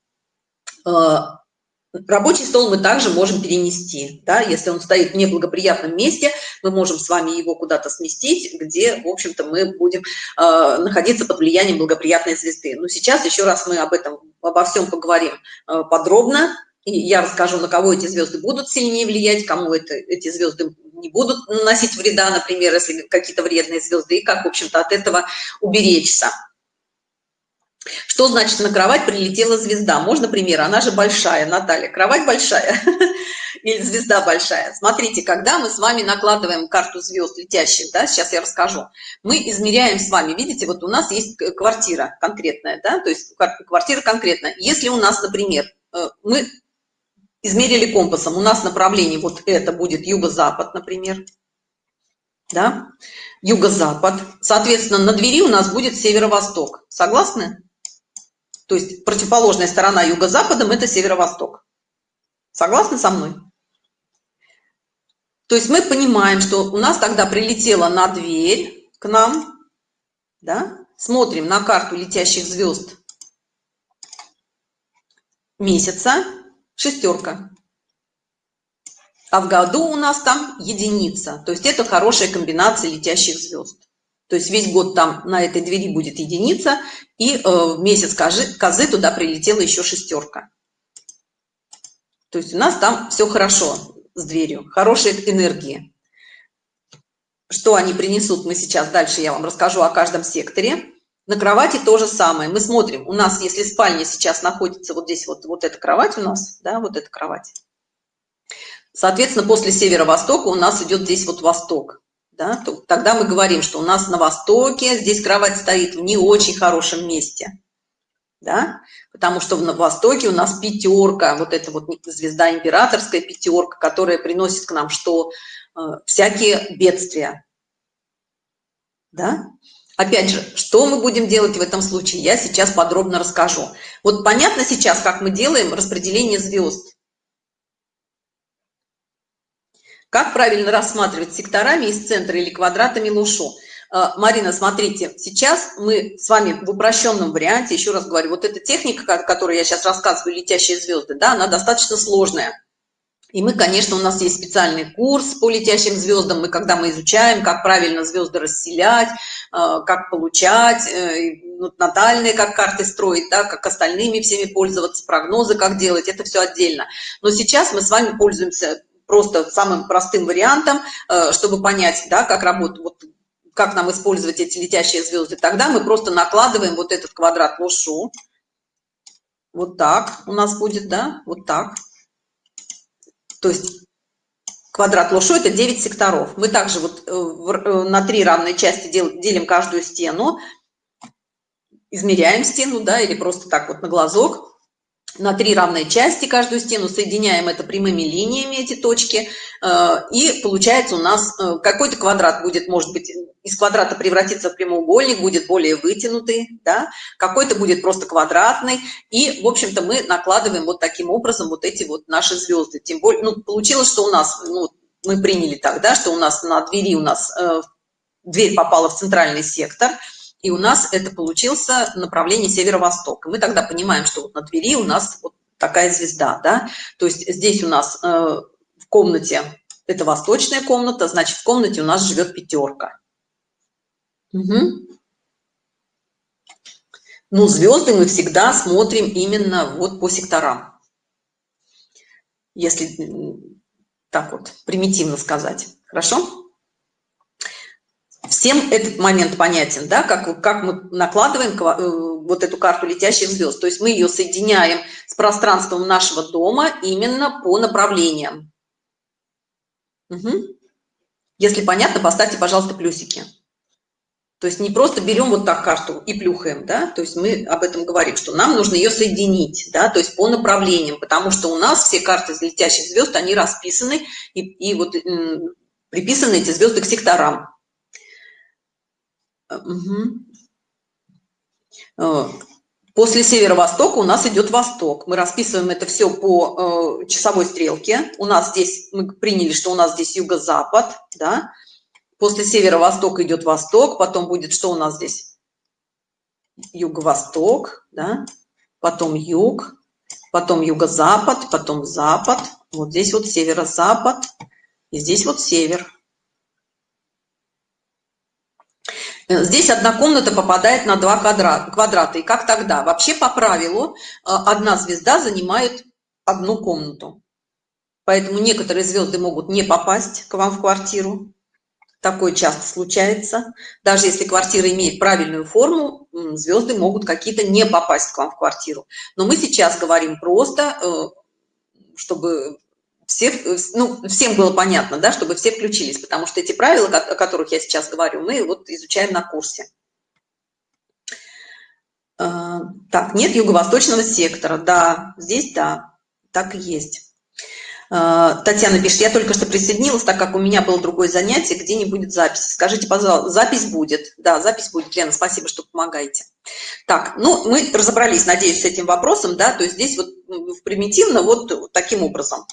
Э, рабочий стол мы также можем перенести, да, если он стоит в неблагоприятном месте, мы можем с вами его куда-то сместить, где, в общем-то, мы будем э, находиться под влиянием благоприятной звезды. Но сейчас еще раз мы об этом, обо всем поговорим э, подробно, и я расскажу, на кого эти звезды будут сильнее влиять, кому это, эти звезды не будут наносить вреда, например, если какие-то вредные звезды, и как, в общем-то, от этого уберечься. Что значит на кровать прилетела звезда? Можно пример? Она же большая, Наталья. Кровать большая или звезда большая? Смотрите, когда мы с вами накладываем карту звезд летящих, да, сейчас я расскажу, мы измеряем с вами, видите, вот у нас есть квартира конкретная, да, то есть квартира конкретная. Если у нас, например, э, мы измерили компасом, у нас направление вот это будет юго-запад, например, да, юго-запад, соответственно, на двери у нас будет северо-восток. Согласны? То есть противоположная сторона юго-западом – это северо-восток. Согласны со мной? То есть мы понимаем, что у нас тогда прилетела на дверь к нам, да? смотрим на карту летящих звезд месяца, шестерка. А в году у нас там единица. То есть это хорошая комбинация летящих звезд. То есть весь год там на этой двери будет единица, и э, месяц козы, козы туда прилетела еще шестерка. То есть у нас там все хорошо с дверью, хорошие энергии. Что они принесут, мы сейчас дальше я вам расскажу о каждом секторе. На кровати то же самое. Мы смотрим, у нас, если спальня сейчас находится вот здесь, вот, вот эта кровать у нас, да, вот эта кровать. Соответственно, после северо-востока у нас идет здесь вот восток да, то тогда мы говорим, что у нас на востоке здесь кровать стоит в не очень хорошем месте, да, потому что на востоке у нас пятерка, вот эта вот звезда императорская пятерка, которая приносит к нам что? Э, всякие бедствия, да. Опять же, что мы будем делать в этом случае, я сейчас подробно расскажу. Вот понятно сейчас, как мы делаем распределение звезд. Как правильно рассматривать секторами из центра или квадратами лушу? Э, Марина, смотрите, сейчас мы с вами в упрощенном варианте, еще раз говорю, вот эта техника, которую я сейчас рассказываю, летящие звезды, да, она достаточно сложная. И мы, конечно, у нас есть специальный курс по летящим звездам, мы когда мы изучаем, как правильно звезды расселять, э, как получать, э, ну, натальные, как карты строить, да, как остальными всеми пользоваться, прогнозы как делать, это все отдельно. Но сейчас мы с вами пользуемся просто самым простым вариантом, э, чтобы понять, да, как работает, вот, как нам использовать эти летящие звезды. Тогда мы просто накладываем вот этот квадрат лошу. Вот так у нас будет, да, вот так. То есть квадрат лошу это 9 секторов. Мы также вот э, на три равные части делим каждую стену, измеряем стену, да, или просто так вот на глазок на три равные части каждую стену, соединяем это прямыми линиями, эти точки, э, и получается у нас э, какой-то квадрат будет, может быть, из квадрата превратиться в прямоугольник, будет более вытянутый, да, какой-то будет просто квадратный, и, в общем-то, мы накладываем вот таким образом вот эти вот наши звезды. Тем более, ну, получилось, что у нас, ну, мы приняли так, да, что у нас на двери у нас э, дверь попала в центральный сектор – и у нас это получился направление северо-восток. Мы тогда понимаем, что вот на Твери у нас вот такая звезда, да, то есть здесь у нас э, в комнате, это восточная комната, значит, в комнате у нас живет пятерка. Угу. Ну, звезды мы всегда смотрим именно вот по секторам. Если так вот примитивно сказать. Хорошо? Всем этот момент понятен, да, как, как мы накладываем э, вот эту карту летящих звезд. То есть мы ее соединяем с пространством нашего дома именно по направлениям. Угу. Если понятно, поставьте, пожалуйста, плюсики. То есть не просто берем вот так карту и плюхаем, да, то есть мы об этом говорим, что нам нужно ее соединить, да, то есть по направлениям, потому что у нас все карты летящих звезд, они расписаны, и, и вот приписаны эти звезды к секторам. Угу. После северо-востока у нас идет восток. Мы расписываем это все по э, часовой стрелке. У нас здесь, мы приняли, что у нас здесь юго-запад, да. После северо-востока идет восток, потом будет, что у нас здесь? Юго-восток, да. Потом юг, потом юго-запад, потом запад. Вот здесь вот северо-запад, и здесь вот север. Э, здесь одна комната попадает на два квадрата. И как тогда? Вообще по правилу э, одна звезда занимает одну комнату. Поэтому некоторые звезды могут не попасть к вам в квартиру. Такое часто случается. Даже если квартира имеет правильную форму, звезды могут какие-то не попасть к вам в квартиру. Но мы сейчас говорим просто, э, чтобы всех, ну, всем было понятно, да, чтобы все включились, потому что эти правила, о которых я сейчас говорю, мы вот изучаем на курсе. А, так, нет юго-восточного сектора. Да, здесь да, так и есть. А, Татьяна пишет, я только что присоединилась, так как у меня было другое занятие, где не будет записи. Скажите, пожалуйста, запись будет. Да, запись будет. Лена, спасибо, что помогаете. Так, ну, мы разобрались, надеюсь, с этим вопросом, да, то есть здесь вот примитивно вот таким образом.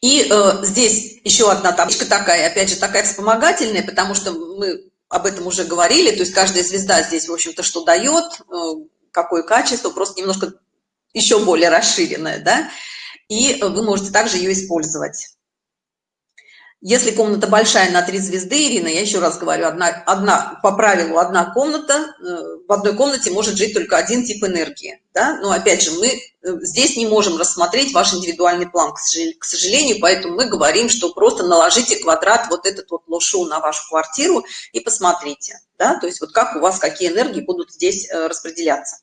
И э, здесь еще одна табличка такая, опять же, такая вспомогательная, потому что мы об этом уже говорили, то есть каждая звезда здесь, в общем-то, что дает, э, какое качество, просто немножко еще более расширенное, да, и вы можете также ее использовать. Если комната большая на три звезды, Ирина, я еще раз говорю, одна, одна по правилу одна комната, э, в одной комнате может жить только один тип энергии. Да? Но опять же, мы э, здесь не можем рассмотреть ваш индивидуальный план, к сожалению, поэтому мы говорим, что просто наложите квадрат вот этот вот лошу на вашу квартиру и посмотрите. Да? То есть вот как у вас, какие энергии будут здесь э, распределяться.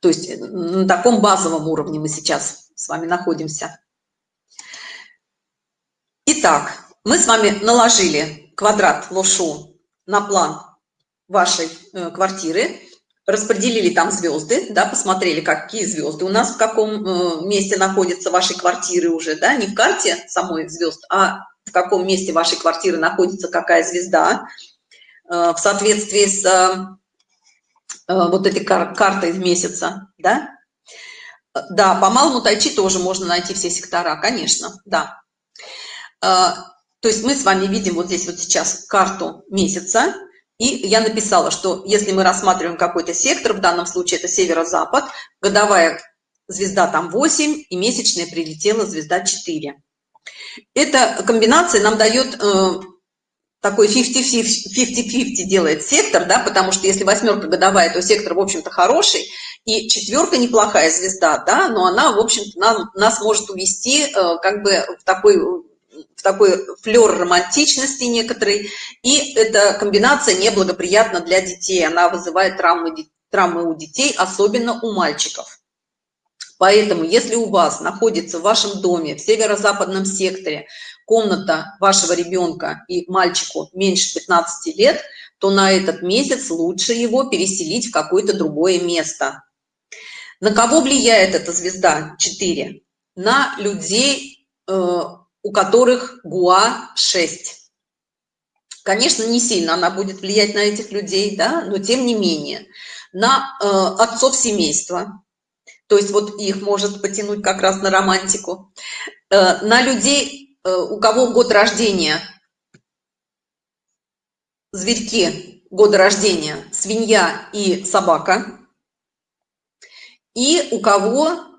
То есть на таком базовом уровне мы сейчас с вами находимся. Итак, мы с вами наложили квадрат лошу на план вашей э, квартиры, распределили там звезды, да, посмотрели, какие звезды у нас в каком э, месте находятся вашей квартиры уже, да, не в карте самой звезд, а в каком месте вашей квартиры находится какая звезда э, в соответствии с вот этой кар картой месяца, да. Да, по малому тайчи тоже можно найти все сектора, конечно, да. А, то есть мы с вами видим вот здесь вот сейчас карту месяца, и я написала, что если мы рассматриваем какой-то сектор, в данном случае это северо-запад, годовая звезда там 8, и месячная прилетела звезда 4. Эта комбинация нам дает э, такой 50-50 делает сектор, да, потому что если восьмерка годовая, то сектор, в общем-то, хороший, и четверка неплохая звезда, да, но она, в общем-то, нас может увести э, как бы в такой, такой флер романтичности некоторой, и эта комбинация неблагоприятна для детей, она вызывает травмы, травмы у детей, особенно у мальчиков. Поэтому, если у вас находится в вашем доме, в северо-западном секторе, комната вашего ребенка и мальчику меньше 15 лет, то на этот месяц лучше его переселить в какое-то другое место. На кого влияет эта звезда 4? На людей, э, у которых ГУА 6. Конечно, не сильно она будет влиять на этих людей, да, но тем не менее. На э, отцов семейства, то есть вот их может потянуть как раз на романтику. Э, на людей Э, у кого год рождения, зверьки года рождения, свинья и собака, и у кого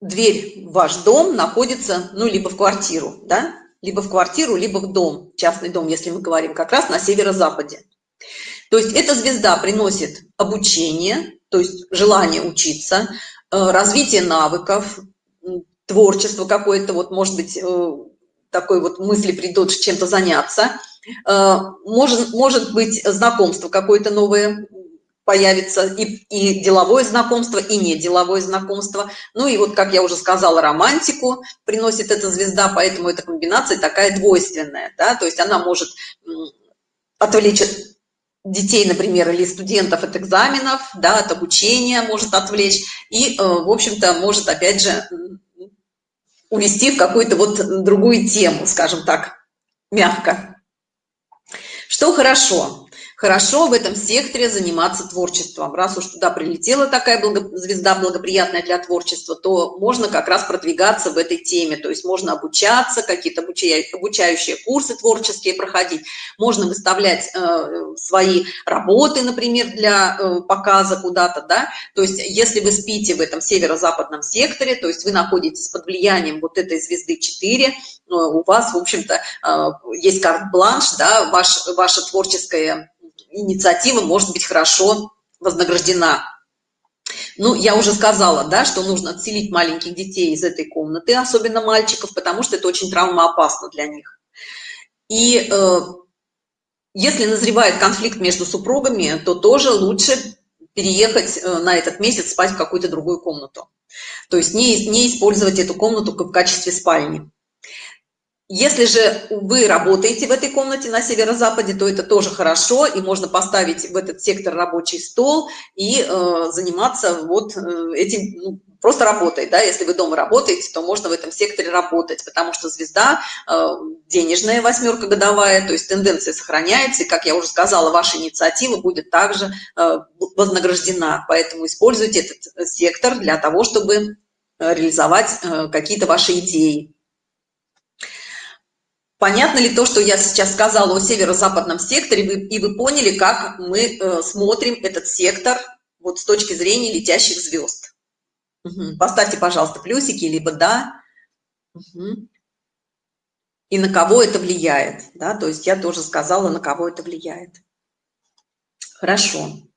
дверь в ваш дом находится, ну, либо в квартиру, да, либо в квартиру, либо в дом, частный дом, если мы говорим, как раз на северо-западе. То есть эта звезда приносит обучение, то есть желание учиться, э, развитие навыков, творчество какое-то, вот, может быть, э, такой вот мысли придут чем-то заняться. Э, может, может быть, знакомство какое-то новое появится, и, и деловое знакомство, и не деловое знакомство. Ну и вот, как я уже сказала, романтику приносит эта звезда, поэтому эта комбинация такая двойственная, да, то есть она может отвлечь детей, например, или студентов от экзаменов, да, от обучения может отвлечь, и, э, в общем-то, может, опять же, увести в какую-то вот другую тему, скажем так, мягко. Что хорошо? Хорошо в этом секторе заниматься творчеством. Раз уж туда прилетела такая благо... звезда благоприятная для творчества, то можно как раз продвигаться в этой теме. То есть можно обучаться, какие-то обучающие курсы творческие проходить, можно выставлять э, свои работы, например, для э, показа куда-то, да. То есть если вы спите в этом северо-западном секторе, то есть вы находитесь под влиянием вот этой звезды 4, э, у вас, в общем-то, э, есть карт-бланш, да, ваш, ваше творческое инициатива может быть хорошо вознаграждена. Ну, я уже сказала, да, что нужно отселить маленьких детей из этой комнаты, особенно мальчиков, потому что это очень травмоопасно для них. И э, если назревает конфликт между супругами, то тоже лучше переехать э, на этот месяц спать в какую-то другую комнату. То есть не, не использовать эту комнату в качестве спальни. Если же вы работаете в этой комнате на северо-западе, то это тоже хорошо, и можно поставить в этот сектор рабочий стол и э, заниматься вот э, этим, ну, просто работой, да, если вы дома работаете, то можно в этом секторе работать, потому что звезда э, денежная восьмерка годовая, то есть тенденция сохраняется, и, как я уже сказала, ваша инициатива будет также э, вознаграждена, поэтому используйте этот сектор для того, чтобы э, реализовать э, какие-то ваши идеи. Понятно ли то, что я сейчас сказала о северо-западном секторе, и вы поняли, как мы э, смотрим этот сектор вот с точки зрения летящих звезд? Угу. Поставьте, пожалуйста, плюсики, либо да. Угу. И на кого это влияет, да, то есть я тоже сказала, на кого это влияет. Хорошо.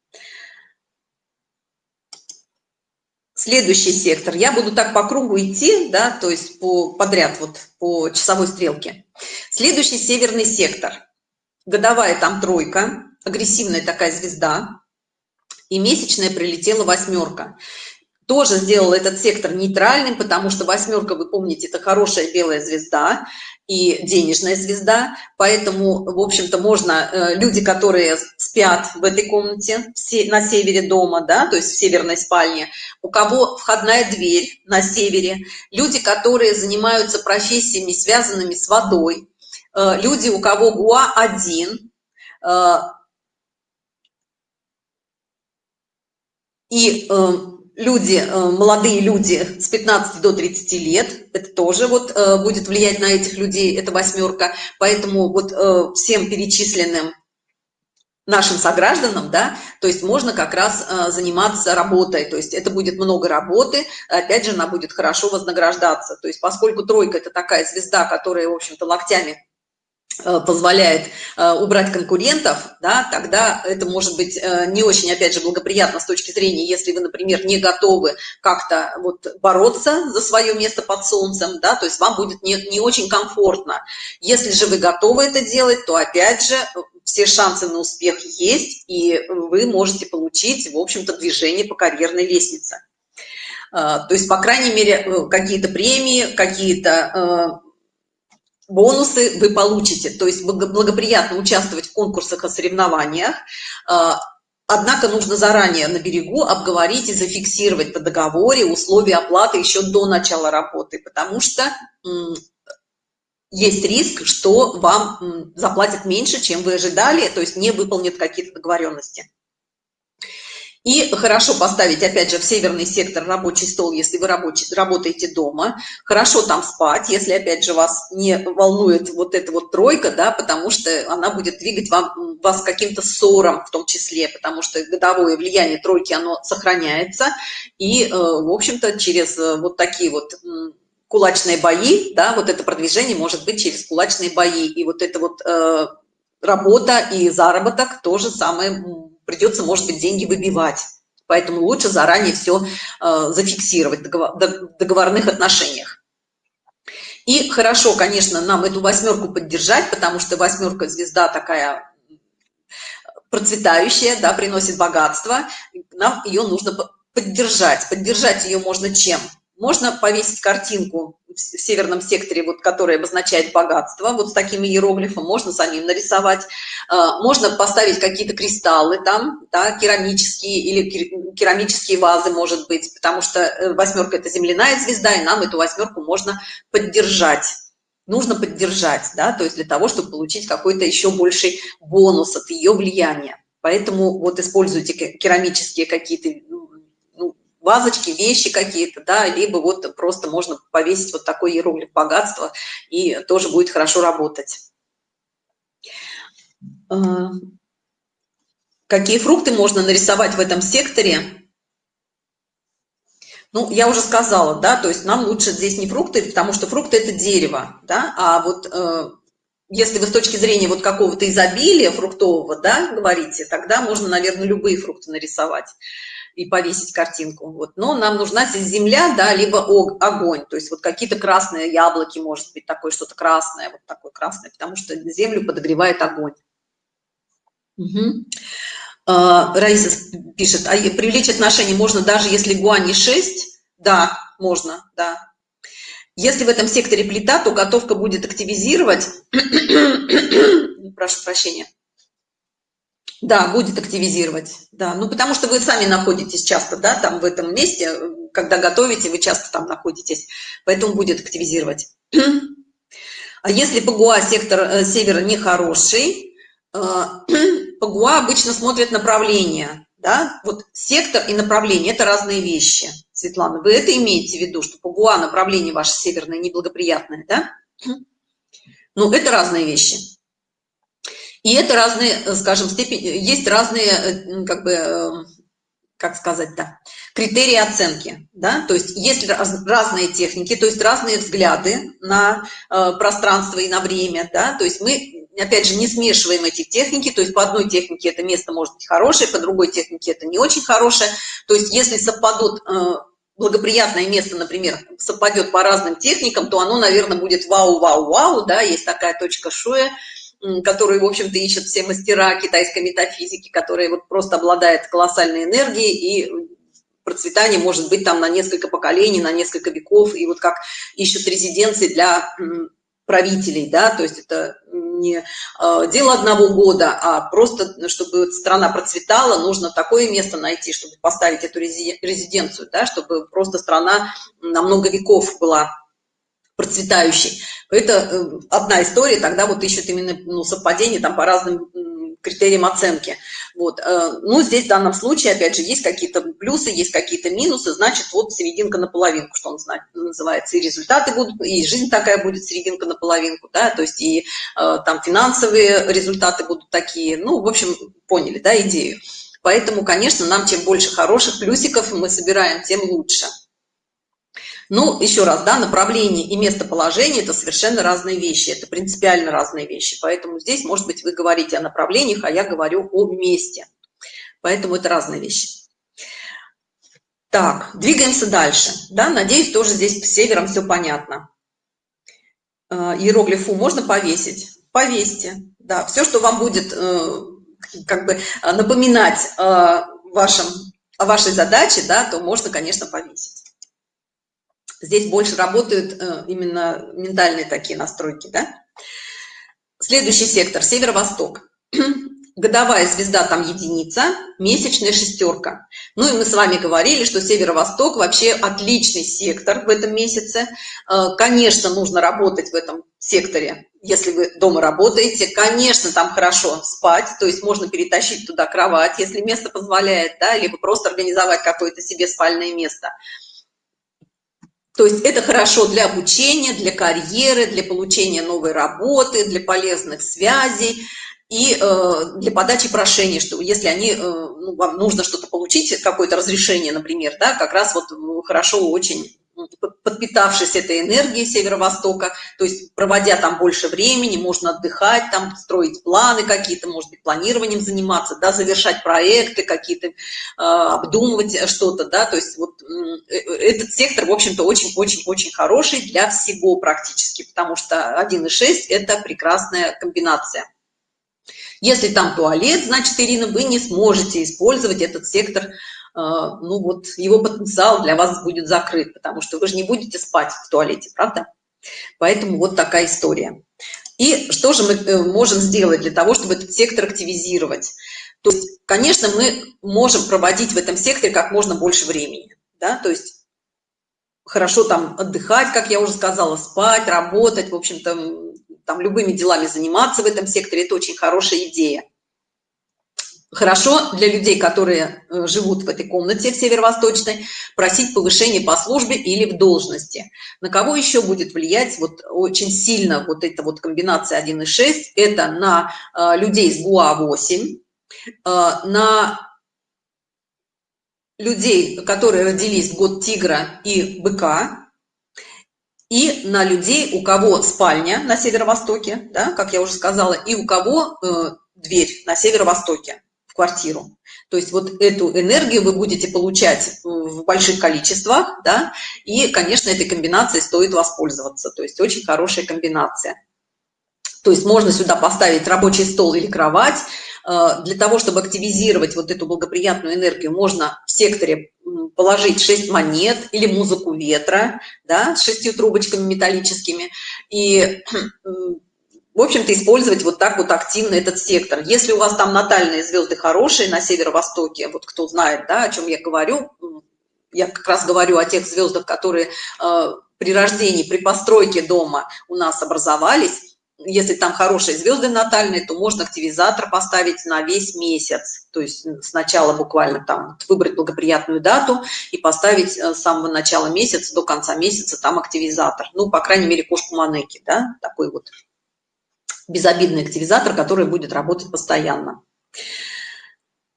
Следующий сектор. Я буду так по кругу идти, да, то есть по, подряд, вот по часовой стрелке. Следующий северный сектор. Годовая там тройка, агрессивная такая звезда. И месячная прилетела восьмерка. Тоже сделала этот сектор нейтральным, потому что восьмерка, вы помните, это хорошая белая звезда и денежная звезда, поэтому, в общем-то, можно, э, люди, которые спят в этой комнате на севере дома, да, то есть в северной спальне, у кого входная дверь на севере, люди, которые занимаются профессиями, связанными с водой, э, люди, у кого ГУА один, э, и люди, э, молодые люди с 15 до 30 лет, это тоже вот э, будет влиять на этих людей, это восьмерка, поэтому вот э, всем перечисленным нашим согражданам, да, то есть можно как раз заниматься работой, то есть это будет много работы, опять же, она будет хорошо вознаграждаться, то есть поскольку тройка – это такая звезда, которая, в общем-то, локтями позволяет э, убрать конкурентов, да, тогда это может быть э, не очень, опять же, благоприятно с точки зрения, если вы, например, не готовы как-то вот бороться за свое место под солнцем, да, то есть вам будет не, не очень комфортно. Если же вы готовы это делать, то, опять же, все шансы на успех есть, и вы можете получить, в общем-то, движение по карьерной лестнице. То есть, по крайней мере, какие-то премии, какие-то бонусы вы получите, то есть благоприятно участвовать в конкурсах и соревнованиях, а, однако нужно заранее на берегу обговорить и зафиксировать по договоре условия оплаты еще до начала работы, потому что есть риск, что вам заплатят меньше, чем вы ожидали, то есть не выполнят какие-то договоренности. И хорошо поставить, опять же, в северный сектор рабочий стол, если вы рабочий, работаете дома. Хорошо там спать, если, опять же, вас не волнует вот эта вот тройка, да, потому что она будет двигать вам, вас каким-то ссором в том числе, потому что годовое влияние тройки, оно сохраняется. И, э, в общем-то, через э, вот такие вот кулачные бои, да, вот это продвижение может быть через кулачные бои. И вот это вот э, работа и заработок тоже самое придется, может быть, деньги выбивать. Поэтому лучше заранее все э, зафиксировать в договорных отношениях. И хорошо, конечно, нам эту восьмерку поддержать, потому что восьмерка звезда такая процветающая, да, приносит богатство. Нам ее нужно поддержать. Поддержать ее можно чем? Можно повесить картинку в северном секторе, вот, который обозначает богатство, вот с таким иероглифом, можно самим нарисовать. А, можно поставить какие-то кристаллы там, да, керамические или керамические вазы, может быть, потому что э, восьмерка – это земляная звезда, и нам эту восьмерку можно поддержать нужно поддержать, да, то есть для того, чтобы получить какой-то еще больший бонус от ее влияния. Поэтому вот используйте керамические какие-то вазочки, вещи какие-то, да, либо вот просто можно повесить вот такой иероглиф богатства, и тоже будет хорошо работать. А, какие фрукты можно нарисовать в этом секторе? Ну, я уже сказала, да, то есть нам лучше здесь не фрукты, потому что фрукты – это дерево, да, а вот э, если вы с точки зрения вот какого-то изобилия фруктового, да, говорите, тогда можно, наверное, любые фрукты нарисовать и повесить картинку. Вот. Но нам нужна здесь земля, да, либо огонь, то есть вот какие-то красные яблоки, может быть, такое что-то красное, вот такое красное, потому что землю подогревает огонь. Угу. Раиса пишет, а привлечь отношения можно даже если гуани 6? Да, можно, да. Если в этом секторе плита, то готовка будет активизировать, прошу прощения, да, будет активизировать, да, ну потому что вы сами находитесь часто, да, там в этом месте, когда готовите, вы часто там находитесь, поэтому будет активизировать. А если ПГУА сектор э, севера нехороший, э, ПГУА обычно смотрит направление, да, вот сектор и направление – это разные вещи, Светлана, вы это имеете в виду, что ПГУА направление ваше северное неблагоприятное, да? Ну, это разные вещи. И это разные, э, скажем, степени, есть разные, э, как бы, э, как сказать, да, критерии оценки, да, то есть есть разные техники, то есть разные взгляды на пространство и на время, да, то есть мы, опять же, не смешиваем эти техники, то есть по одной технике это место может быть хорошее, по другой технике это не очень хорошее, то есть если совпадут благоприятное место, например, совпадет по разным техникам, то оно, наверное, будет вау-вау-вау, да, есть такая точка шоя, которую, в общем-то, ищут все мастера китайской метафизики, которые вот просто обладает колоссальной энергией, и процветание может быть там на несколько поколений, на несколько веков, и вот как ищут резиденции для правителей, да, то есть это не э, дело одного года, а просто, чтобы страна процветала, нужно такое место найти, чтобы поставить эту резиденцию, да, чтобы просто страна на много веков была процветающий. Это э, одна история, тогда вот ищут именно ну, совпадение там по разным критериям оценки. Вот. Э, ну, здесь в данном случае, опять же, есть какие-то плюсы, есть какие-то минусы, значит, вот серединка на половинку, что он называется, и результаты будут, и жизнь такая будет серединка на половинку, да, то есть и э, там финансовые результаты будут такие, ну, в общем, поняли, да, идею. Поэтому, конечно, нам чем больше хороших плюсиков мы собираем, тем лучше. Ну, еще раз, да, направление и местоположение – это совершенно разные вещи, это принципиально разные вещи. Поэтому здесь, может быть, вы говорите о направлениях, а я говорю о месте. Поэтому это разные вещи. Так, двигаемся дальше. Да, надеюсь, тоже здесь с севером все понятно. Э, иероглиф можно повесить? Повесьте. Да, все, что вам будет э, как бы напоминать вашем, о вашей задаче, да, то можно, конечно, повесить. Здесь больше работают э, именно ментальные такие настройки, да? Следующий сектор, северо-восток. Годовая звезда там единица, месячная шестерка. Ну и мы с вами говорили, что северо-восток вообще отличный сектор в этом месяце. Э, конечно, нужно работать в этом секторе, если вы дома работаете. Конечно, там хорошо спать, то есть можно перетащить туда кровать, если место позволяет, да, либо просто организовать какое-то себе спальное место – то есть это хорошо для обучения, для карьеры, для получения новой работы, для полезных связей и э, для подачи прошений, что если они, э, ну, вам нужно что-то получить, какое-то разрешение, например, да, как раз вот хорошо очень подпитавшись этой энергией северо-востока, то есть проводя там больше времени, можно отдыхать, там строить планы какие-то, может быть, планированием заниматься, да, завершать проекты какие-то, э, обдумывать что-то, да, то есть вот э, этот сектор, в общем-то, очень-очень-очень хороший для всего практически, потому что 1,6 – это прекрасная комбинация. Если там туалет, значит, Ирина, вы не сможете использовать этот сектор а, ну вот его потенциал для вас будет закрыт, потому что вы же не будете спать в туалете, правда? Поэтому вот такая история. И что же мы э, можем сделать для того, чтобы этот сектор активизировать? То есть, конечно, мы можем проводить в этом секторе как можно больше времени, да, то есть хорошо там отдыхать, как я уже сказала, спать, работать, в общем-то, там любыми делами заниматься в этом секторе, это очень хорошая идея. Хорошо для людей, которые э, живут в этой комнате в северо-восточной, просить повышение по службе или в должности. На кого еще будет влиять вот очень сильно вот эта вот комбинация 1,6? Это на э, людей с ГУА-8, э, на людей, которые родились в год тигра и быка, и на людей, у кого спальня на северо-востоке, да, как я уже сказала, и у кого э, дверь на северо-востоке квартиру. То есть вот эту энергию вы будете получать в больших количествах, да, и, конечно, этой комбинацией стоит воспользоваться. То есть очень хорошая комбинация. То есть можно сюда поставить рабочий стол или кровать. Э, для того, чтобы активизировать вот эту благоприятную энергию, можно в секторе положить 6 монет или музыку ветра, да, с шестью трубочками металлическими. И в общем-то, использовать вот так вот активно этот сектор. Если у вас там натальные звезды хорошие на северо-востоке, вот кто знает, да, о чем я говорю, я как раз говорю о тех звездах, которые э, при рождении, при постройке дома у нас образовались. Если там хорошие звезды натальные, то можно активизатор поставить на весь месяц. То есть сначала буквально там выбрать благоприятную дату и поставить э, с самого начала месяца до конца месяца там активизатор. Ну, по крайней мере, кошку Манеки, да, такой вот безобидный активизатор, который будет работать постоянно.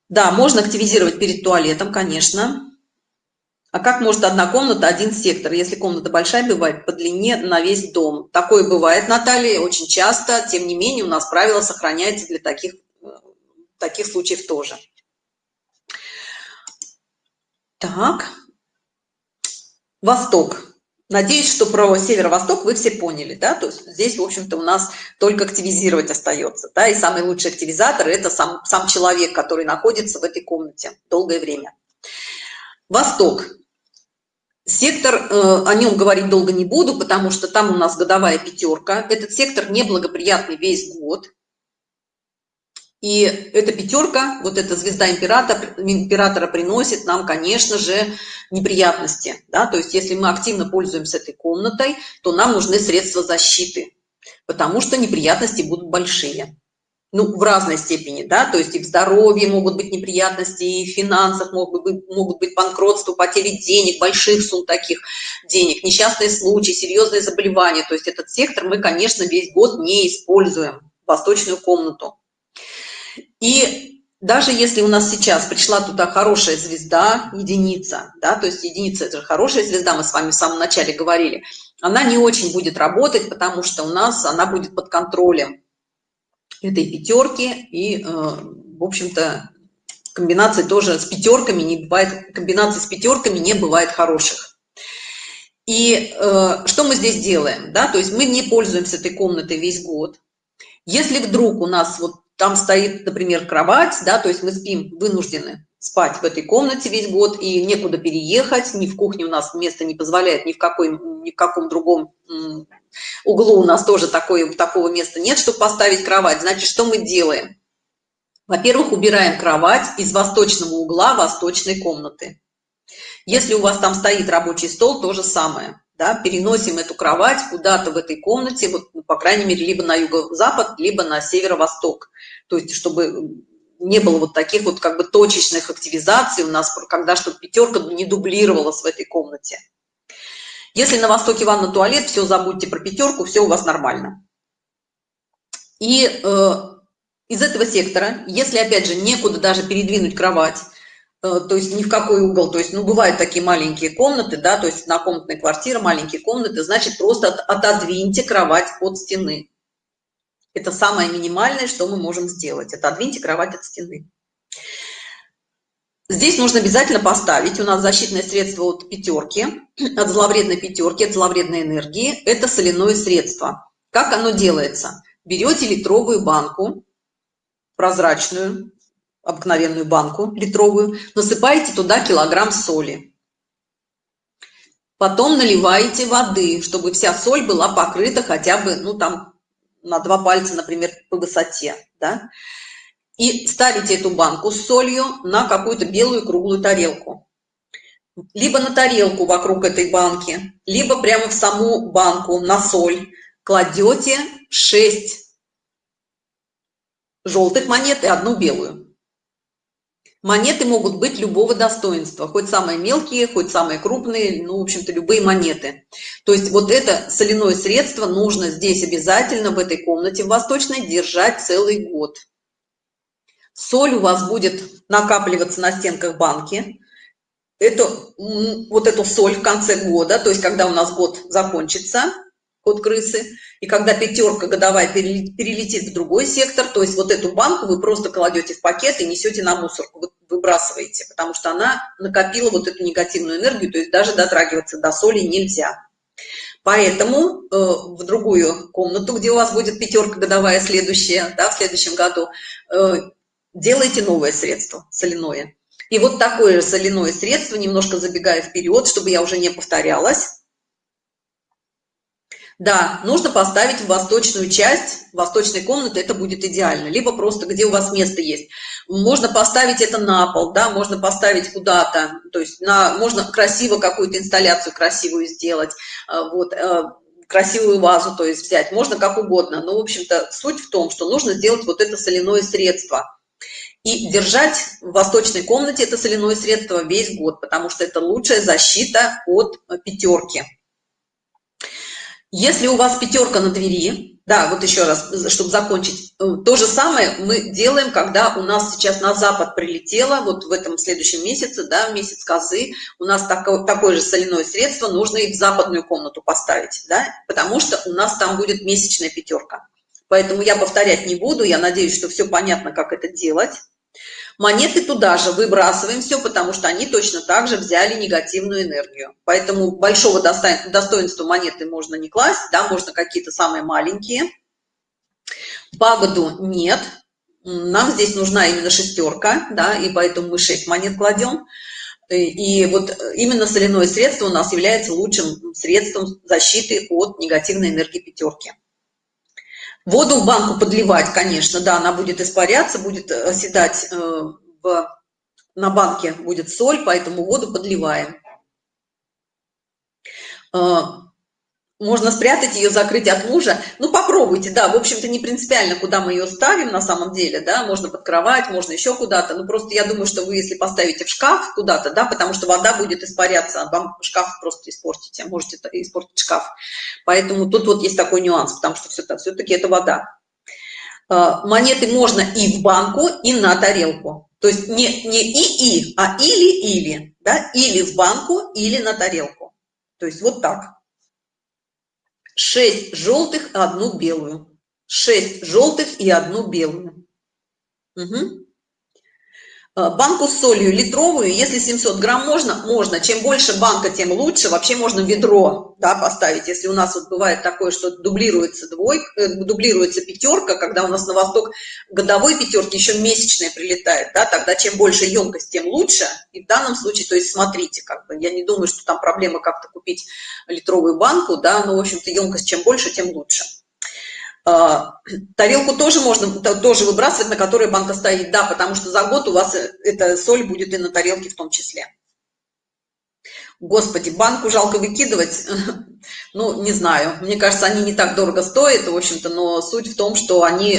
Да, можно активизировать перед туалетом, конечно. А как может одна комната, один сектор? Если комната большая, бывает по длине на весь дом. Такое бывает, Наталья, очень часто. Тем не менее, у нас правило сохраняется для таких, таких случаев тоже. Так. Восток. Надеюсь, что про северо-восток вы все поняли, да, то есть здесь, в общем-то, у нас только активизировать остается, да, и самый лучший активизатор – это сам, сам человек, который находится в этой комнате долгое время. Восток. Сектор, э, о нем говорить долго не буду, потому что там у нас годовая пятерка. Этот сектор неблагоприятный весь год. И эта пятерка, вот эта звезда императора, императора приносит нам, конечно же, неприятности. Да? То есть если мы активно пользуемся этой комнатой, то нам нужны средства защиты, потому что неприятности будут большие. Ну, в разной степени, да, то есть и в здоровье могут быть неприятности, и в финансах могут быть, могут быть банкротство, потери денег, больших сумм таких денег, несчастные случаи, серьезные заболевания. То есть этот сектор мы, конечно, весь год не используем, восточную комнату. И даже если у нас сейчас пришла туда хорошая звезда, единица, да, то есть единица это же хорошая звезда, мы с вами в самом начале говорили, она не очень будет работать, потому что у нас она будет под контролем этой пятерки и, э, в общем-то, комбинации тоже с пятерками не бывает, комбинации с пятерками не бывает хороших. И э, что мы здесь делаем, да, то есть мы не пользуемся этой комнатой весь год. Если вдруг у нас вот там стоит, например, кровать, да, то есть мы спим, вынуждены спать в этой комнате весь год и некуда переехать, ни в кухне у нас место не позволяет, ни в, какой, ни в каком другом углу у нас тоже такое, такого места нет, чтобы поставить кровать. Значит, что мы делаем? Во-первых, убираем кровать из восточного угла восточной комнаты. Если у вас там стоит рабочий стол, то же самое да, переносим эту кровать куда-то в этой комнате, вот, ну, по крайней мере, либо на юго-запад, либо на северо-восток. То есть, чтобы не было вот таких вот как бы точечных активизаций у нас, когда чтобы пятерка не дублировалась в этой комнате. Если на востоке ванна туалет, все забудьте про пятерку, все у вас нормально. И э, из этого сектора, если опять же некуда даже передвинуть кровать, то есть ни в какой угол, то есть, ну, бывают такие маленькие комнаты, да, то есть однокомнатная квартира, маленькие комнаты, значит, просто отодвиньте кровать от стены. Это самое минимальное, что мы можем сделать, отодвиньте кровать от стены. Здесь нужно обязательно поставить, у нас защитное средство от пятерки, от зловредной пятерки, от зловредной энергии, это соляное средство. Как оно делается? Берете литровую банку, прозрачную, обыкновенную банку литровую, насыпаете туда килограмм соли. Потом наливаете воды, чтобы вся соль была покрыта хотя бы, ну там, на два пальца, например, по высоте, да. И ставите эту банку с солью на какую-то белую круглую тарелку. Либо на тарелку вокруг этой банки, либо прямо в саму банку на соль кладете 6 желтых монет и одну белую. Монеты могут быть любого достоинства, хоть самые мелкие, хоть самые крупные, ну, в общем-то, любые монеты. То есть вот это соляное средство нужно здесь обязательно в этой комнате в Восточной держать целый год. Соль у вас будет накапливаться на стенках банки. Это, вот эту соль в конце года, то есть когда у нас год закончится, от крысы. И когда пятерка годовая перелетит в другой сектор, то есть вот эту банку вы просто кладете в пакет и несете на мусорку, выбрасываете, потому что она накопила вот эту негативную энергию, то есть даже дотрагиваться до соли нельзя. Поэтому э, в другую комнату, где у вас будет пятерка годовая следующая, да, в следующем году, э, делайте новое средство соляное. И вот такое же соляное средство, немножко забегая вперед, чтобы я уже не повторялась, да, нужно поставить в восточную часть восточной комнаты, это будет идеально. Либо просто где у вас место есть. Можно поставить это на пол, да, можно поставить куда-то, то есть на, можно красиво какую-то инсталляцию красивую сделать, э, вот, э, красивую вазу, то есть взять, можно как угодно. Но, в общем-то, суть в том, что нужно сделать вот это соляное средство. И держать в восточной комнате это соляное средство весь год, потому что это лучшая защита от пятерки. Если у вас пятерка на двери, да, вот еще раз, чтобы закончить, э, то же самое мы делаем, когда у нас сейчас на запад прилетело, вот в этом следующем месяце, да, месяц козы, у нас такое, такое же соляное средство, нужно и в западную комнату поставить, да, потому что у нас там будет месячная пятерка. Поэтому я повторять не буду, я надеюсь, что все понятно, как это делать. Монеты туда же выбрасываем все, потому что они точно так же взяли негативную энергию. Поэтому большого достоинства монеты можно не класть, да, можно какие-то самые маленькие. Пагоду нет, нам здесь нужна именно шестерка, да, и поэтому мы 6 монет кладем. И вот именно соляное средство у нас является лучшим средством защиты от негативной энергии пятерки. Воду в банку подливать, конечно, да, она будет испаряться, будет э, оседать э, в, на банке будет соль, поэтому воду подливаем. Можно спрятать ее, закрыть от мужа. Ну, попробуйте, да, в общем-то, не принципиально, куда мы ее ставим на самом деле, да, можно под кровать, можно еще куда-то. Ну, просто я думаю, что вы, если поставите в шкаф куда-то, да, потому что вода будет испаряться, а вам шкаф просто испортите, можете испортить шкаф. Поэтому тут вот есть такой нюанс, потому что все-таки это вода. монеты можно и в банку, и на тарелку. То есть не, не и-и, а или-или, да, или в банку, или на тарелку. То есть вот так. 6 желтых, одну белую. 6 желтых и одну белую. Угу. Э, банку с солью литровую, если 700 грамм можно, можно. Чем больше банка, тем лучше. Вообще можно ведро да, поставить. Если у нас вот бывает такое, что дублируется двойка, э, дублируется пятерка, когда у нас на восток годовой пятерки еще месячная прилетает, да, тогда чем больше емкость, тем лучше. И в данном случае, то есть смотрите, как бы, я не думаю, что там проблема как-то купить литровую банку, да, но, в общем-то, емкость чем больше, тем лучше. А, тарелку тоже можно тоже выбрасывать, на которой банка стоит, да, потому что за год у вас э, эта соль будет и на тарелке в том числе. Господи, банку жалко выкидывать, ну, не знаю, мне кажется, они не так дорого стоят, в общем-то, но суть в том, что они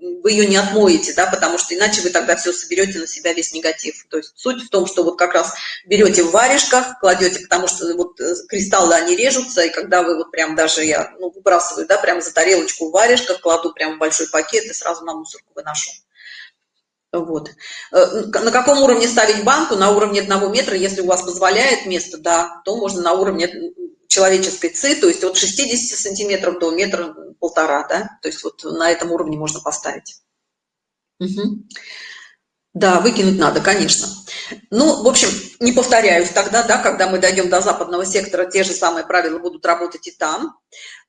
вы ее не отмоете, да, потому что иначе вы тогда все соберете на себя весь негатив. То есть суть в том, что вот как раз берете в варежках, кладете, потому что вот э, кристаллы, они режутся, и когда вы вот прям даже, я ну, выбрасываю, да, прям за тарелочку в варежках, кладу прям в большой пакет и сразу на мусорку выношу. Вот. Э, на каком уровне ставить банку? На уровне одного метра, если у вас позволяет место, да, то можно на уровне человеческой ци, то есть от 60 сантиметров до метра полтора, да, то есть вот на этом уровне можно поставить. Угу. Да, выкинуть надо, конечно. Ну, в общем, не повторяюсь тогда, да, когда мы дойдем до западного сектора, те же самые правила будут работать и там.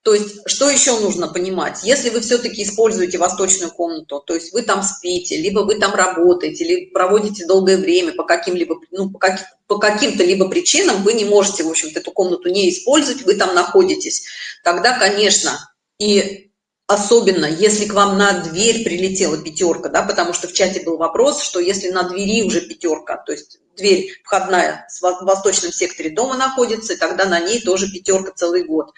То есть, что еще нужно понимать? Если вы все-таки используете восточную комнату, то есть вы там спите, либо вы там работаете, либо проводите долгое время по каким-либо, ну, по, как, по каким-то либо причинам, вы не можете, в общем-то, эту комнату не использовать, вы там находитесь, тогда, конечно, и особенно, если к вам на дверь прилетела пятерка, да, потому что в чате был вопрос, что если на двери уже пятерка, то есть дверь входная в восточном секторе дома находится, и тогда на ней тоже пятерка целый год.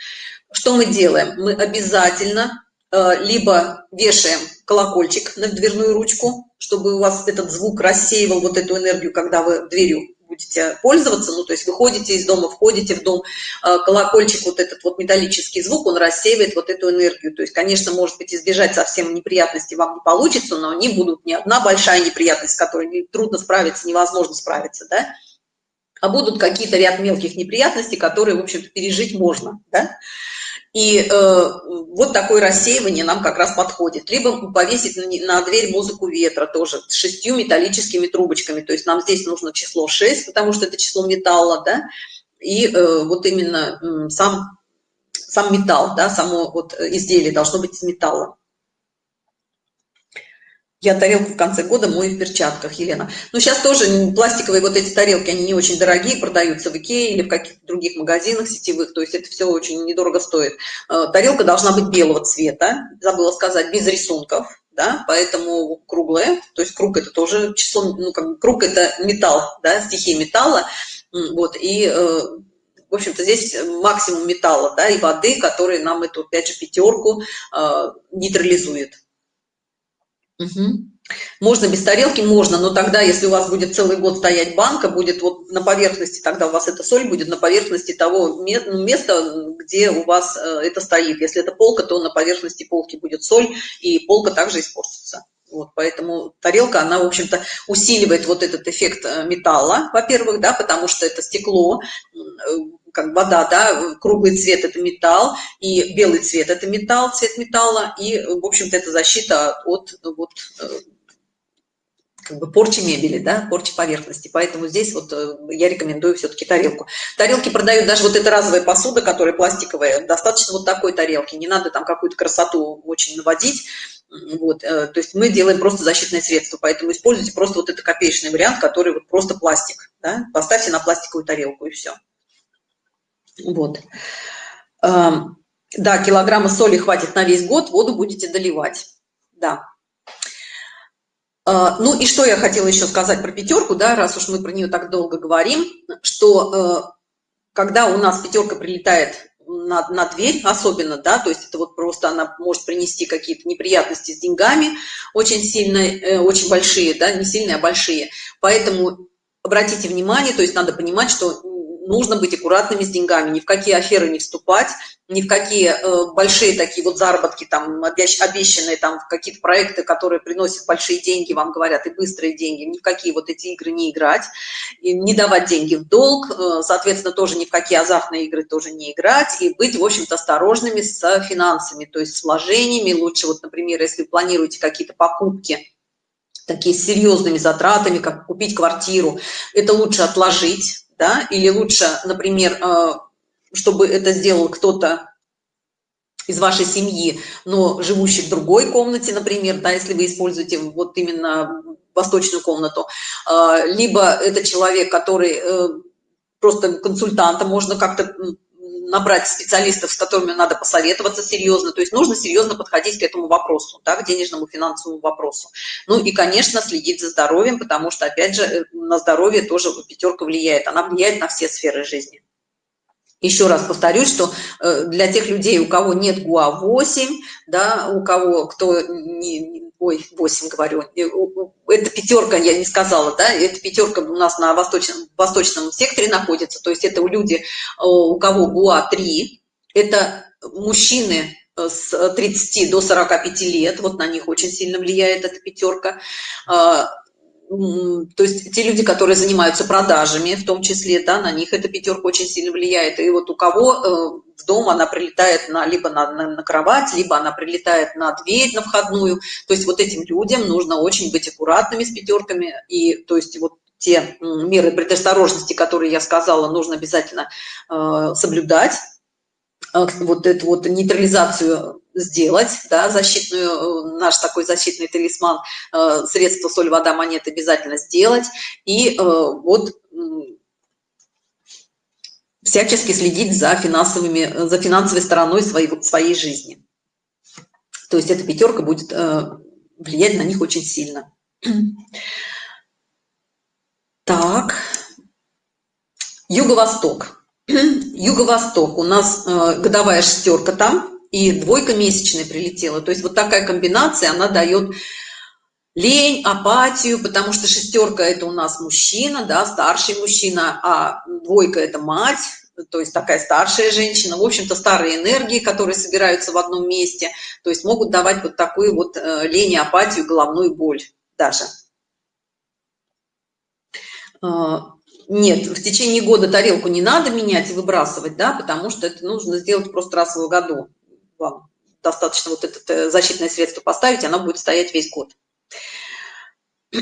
Что мы делаем? Мы обязательно э, либо вешаем колокольчик на дверную ручку, чтобы у вас этот звук рассеивал вот эту энергию, когда вы дверью будете пользоваться, ну, то есть выходите из дома, входите в дом, э, колокольчик, вот этот вот металлический звук, он рассеивает вот эту энергию. То есть, конечно, может быть, избежать совсем неприятностей вам не получится, но они будут не одна большая неприятность, с которой трудно справиться, невозможно справиться, да, а будут какие-то ряд мелких неприятностей, которые, в общем-то, пережить можно, да. И э, вот такое рассеивание нам как раз подходит. Либо повесить на, на дверь музыку ветра тоже с шестью металлическими трубочками. То есть нам здесь нужно число 6, потому что это число металла, да, и э, вот именно э, сам, сам металл, да, само вот изделие должно быть из металла. Я тарелку в конце года мою в перчатках, Елена. Ну, сейчас тоже пластиковые вот эти тарелки, они не очень дорогие, продаются в Икее или в каких-то других магазинах сетевых, то есть это все очень недорого стоит. Э, тарелка должна быть белого цвета, забыла сказать, без рисунков, да, поэтому круглая, то есть круг это тоже число, ну, как круг это металл, да, стихия металла, вот, и э, в общем-то, здесь максимум металла, да, и воды, которые нам эту, опять же, пятерку э, нейтрализует. Можно без тарелки? Можно, но тогда, если у вас будет целый год стоять банка, будет вот на поверхности, тогда у вас эта соль будет на поверхности того ну, места, где у вас э, это стоит. Если это полка, то на поверхности полки будет соль, и полка также испортится. Вот, поэтому тарелка, она, в общем-то, усиливает вот этот эффект э, металла, во-первых, да, потому что это стекло, э, как вода, да, круглый цвет – это металл, и белый цвет – это металл, цвет металла, и, в общем-то, это защита от вот, э, как бы порчи мебели, да, порчи поверхности. Поэтому здесь вот э, я рекомендую все-таки тарелку. Тарелки продают даже вот эта разовая посуда, которая пластиковая, достаточно вот такой тарелки, не надо там какую-то красоту очень наводить. Вот, э, то есть мы делаем просто защитное средство, поэтому используйте просто вот этот копеечный вариант, который вот просто пластик, да, поставьте на пластиковую тарелку и все. Вот. Да, килограмма соли хватит на весь год, воду будете доливать. Да. А, ну и что я хотела еще сказать про пятерку, да, раз уж мы про нее так долго говорим, что э, когда у нас пятерка прилетает на, на дверь особенно, да, то есть это вот просто она может принести какие-то неприятности с деньгами, очень сильные, э, очень большие, да, не сильные, а большие. Поэтому обратите внимание, то есть надо понимать, что нужно быть аккуратными с деньгами, ни в какие аферы не вступать, ни в какие э, большие такие вот заработки, там, обещанные там какие-то проекты, которые приносят большие деньги, вам говорят, и быстрые деньги, ни в какие вот эти игры не играть, и не давать деньги в долг, э, соответственно, тоже ни в какие азартные игры тоже не играть, и быть, в общем-то, осторожными с финансами, то есть с вложениями, лучше вот, например, если вы планируете какие-то покупки, такие серьезными затратами, как купить квартиру, это лучше отложить, да, или лучше, например, э, чтобы это сделал кто-то из вашей семьи, но живущий в другой комнате, например, да, если вы используете вот именно восточную комнату, э, либо это человек, который э, просто консультанта, можно как-то набрать специалистов, с которыми надо посоветоваться серьезно. То есть нужно серьезно подходить к этому вопросу, да, к денежному финансовому вопросу. Ну и, конечно, следить за здоровьем, потому что, опять же, э, на здоровье тоже пятерка влияет. Она влияет на все сферы жизни. Еще раз повторюсь, что э, для тех людей, у кого нет ГУА-8, да, у кого, кто не, ой, 8 говорю, это пятерка, я не сказала, да, это пятерка у нас на восточном, восточном секторе находится, то есть это у люди, у кого ГУА-3, это мужчины э, с 30 до 45 лет, вот на них очень сильно влияет эта пятерка, а, то есть те люди, которые занимаются продажами, в том числе, да, на них эта пятерка очень сильно влияет. И вот у кого э, в дом она прилетает на, либо на, на, на кровать, либо она прилетает на дверь, на входную. То есть вот этим людям нужно очень быть аккуратными с пятерками. И то есть вот те меры предосторожности, которые я сказала, нужно обязательно э, соблюдать Э, вот эту вот нейтрализацию сделать, да, защитную, э, наш такой защитный талисман, э, средство соль, вода, монет обязательно сделать. И вот всячески следить за финансовыми, за финансовой стороной своей, своей жизни. То есть эта пятерка будет влиять на них очень сильно. Так, Юго-Восток. Юго-Восток, у нас э, годовая шестерка там, и двойка месячная прилетела. То есть вот такая комбинация, она дает лень, апатию, потому что шестерка это у нас мужчина, да, старший мужчина, а двойка это мать, то есть такая старшая женщина, в общем-то старые энергии, которые собираются в одном месте, то есть могут давать вот такую вот э, лень, апатию, головную боль даже. Э, нет, в течение года тарелку не надо менять и выбрасывать, да, потому что это нужно сделать просто раз в году. Вам достаточно вот это э, защитное средство поставить, оно будет стоять весь год.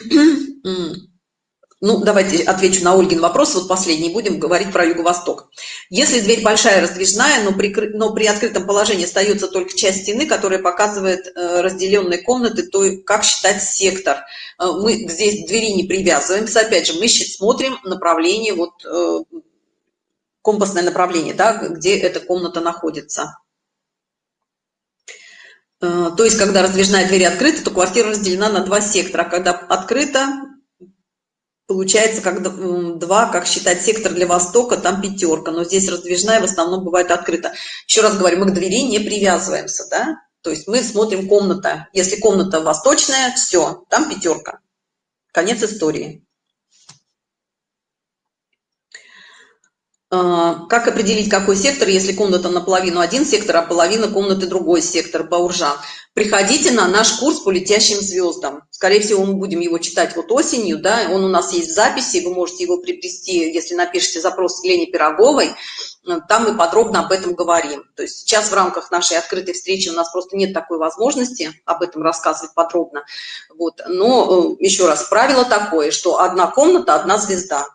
Ну, давайте отвечу на Ольгин вопрос, вот последний, будем говорить про Юго-Восток. Если дверь большая, раздвижная, но при, но при открытом положении остается только часть стены, которая показывает э, разделенные комнаты, то как считать сектор? Э, мы здесь двери не привязываемся, опять же, мы смотрим направление, вот компасное направление, да, где эта комната находится. Э, то есть, когда раздвижная дверь открыта, то квартира разделена на два сектора. А когда открыта, получается как два, как считать сектор для Востока, там пятерка, но здесь раздвижная в основном бывает открыта. Еще раз говорю, мы к двери не привязываемся, да, то есть мы смотрим комната. Если комната восточная, все, там пятерка. Конец истории. Как определить, какой сектор, если комната наполовину один сектор, а половина комнаты другой сектор, Бауржан? Приходите на наш курс по летящим звездам. Скорее всего, мы будем его читать вот осенью, да, он у нас есть в записи, вы можете его приобрести, если напишите запрос Лене Пироговой, там мы подробно об этом говорим. То есть сейчас в рамках нашей открытой встречи у нас просто нет такой возможности об этом рассказывать подробно. Вот. Но э, еще раз, правило такое, что одна комната, одна звезда.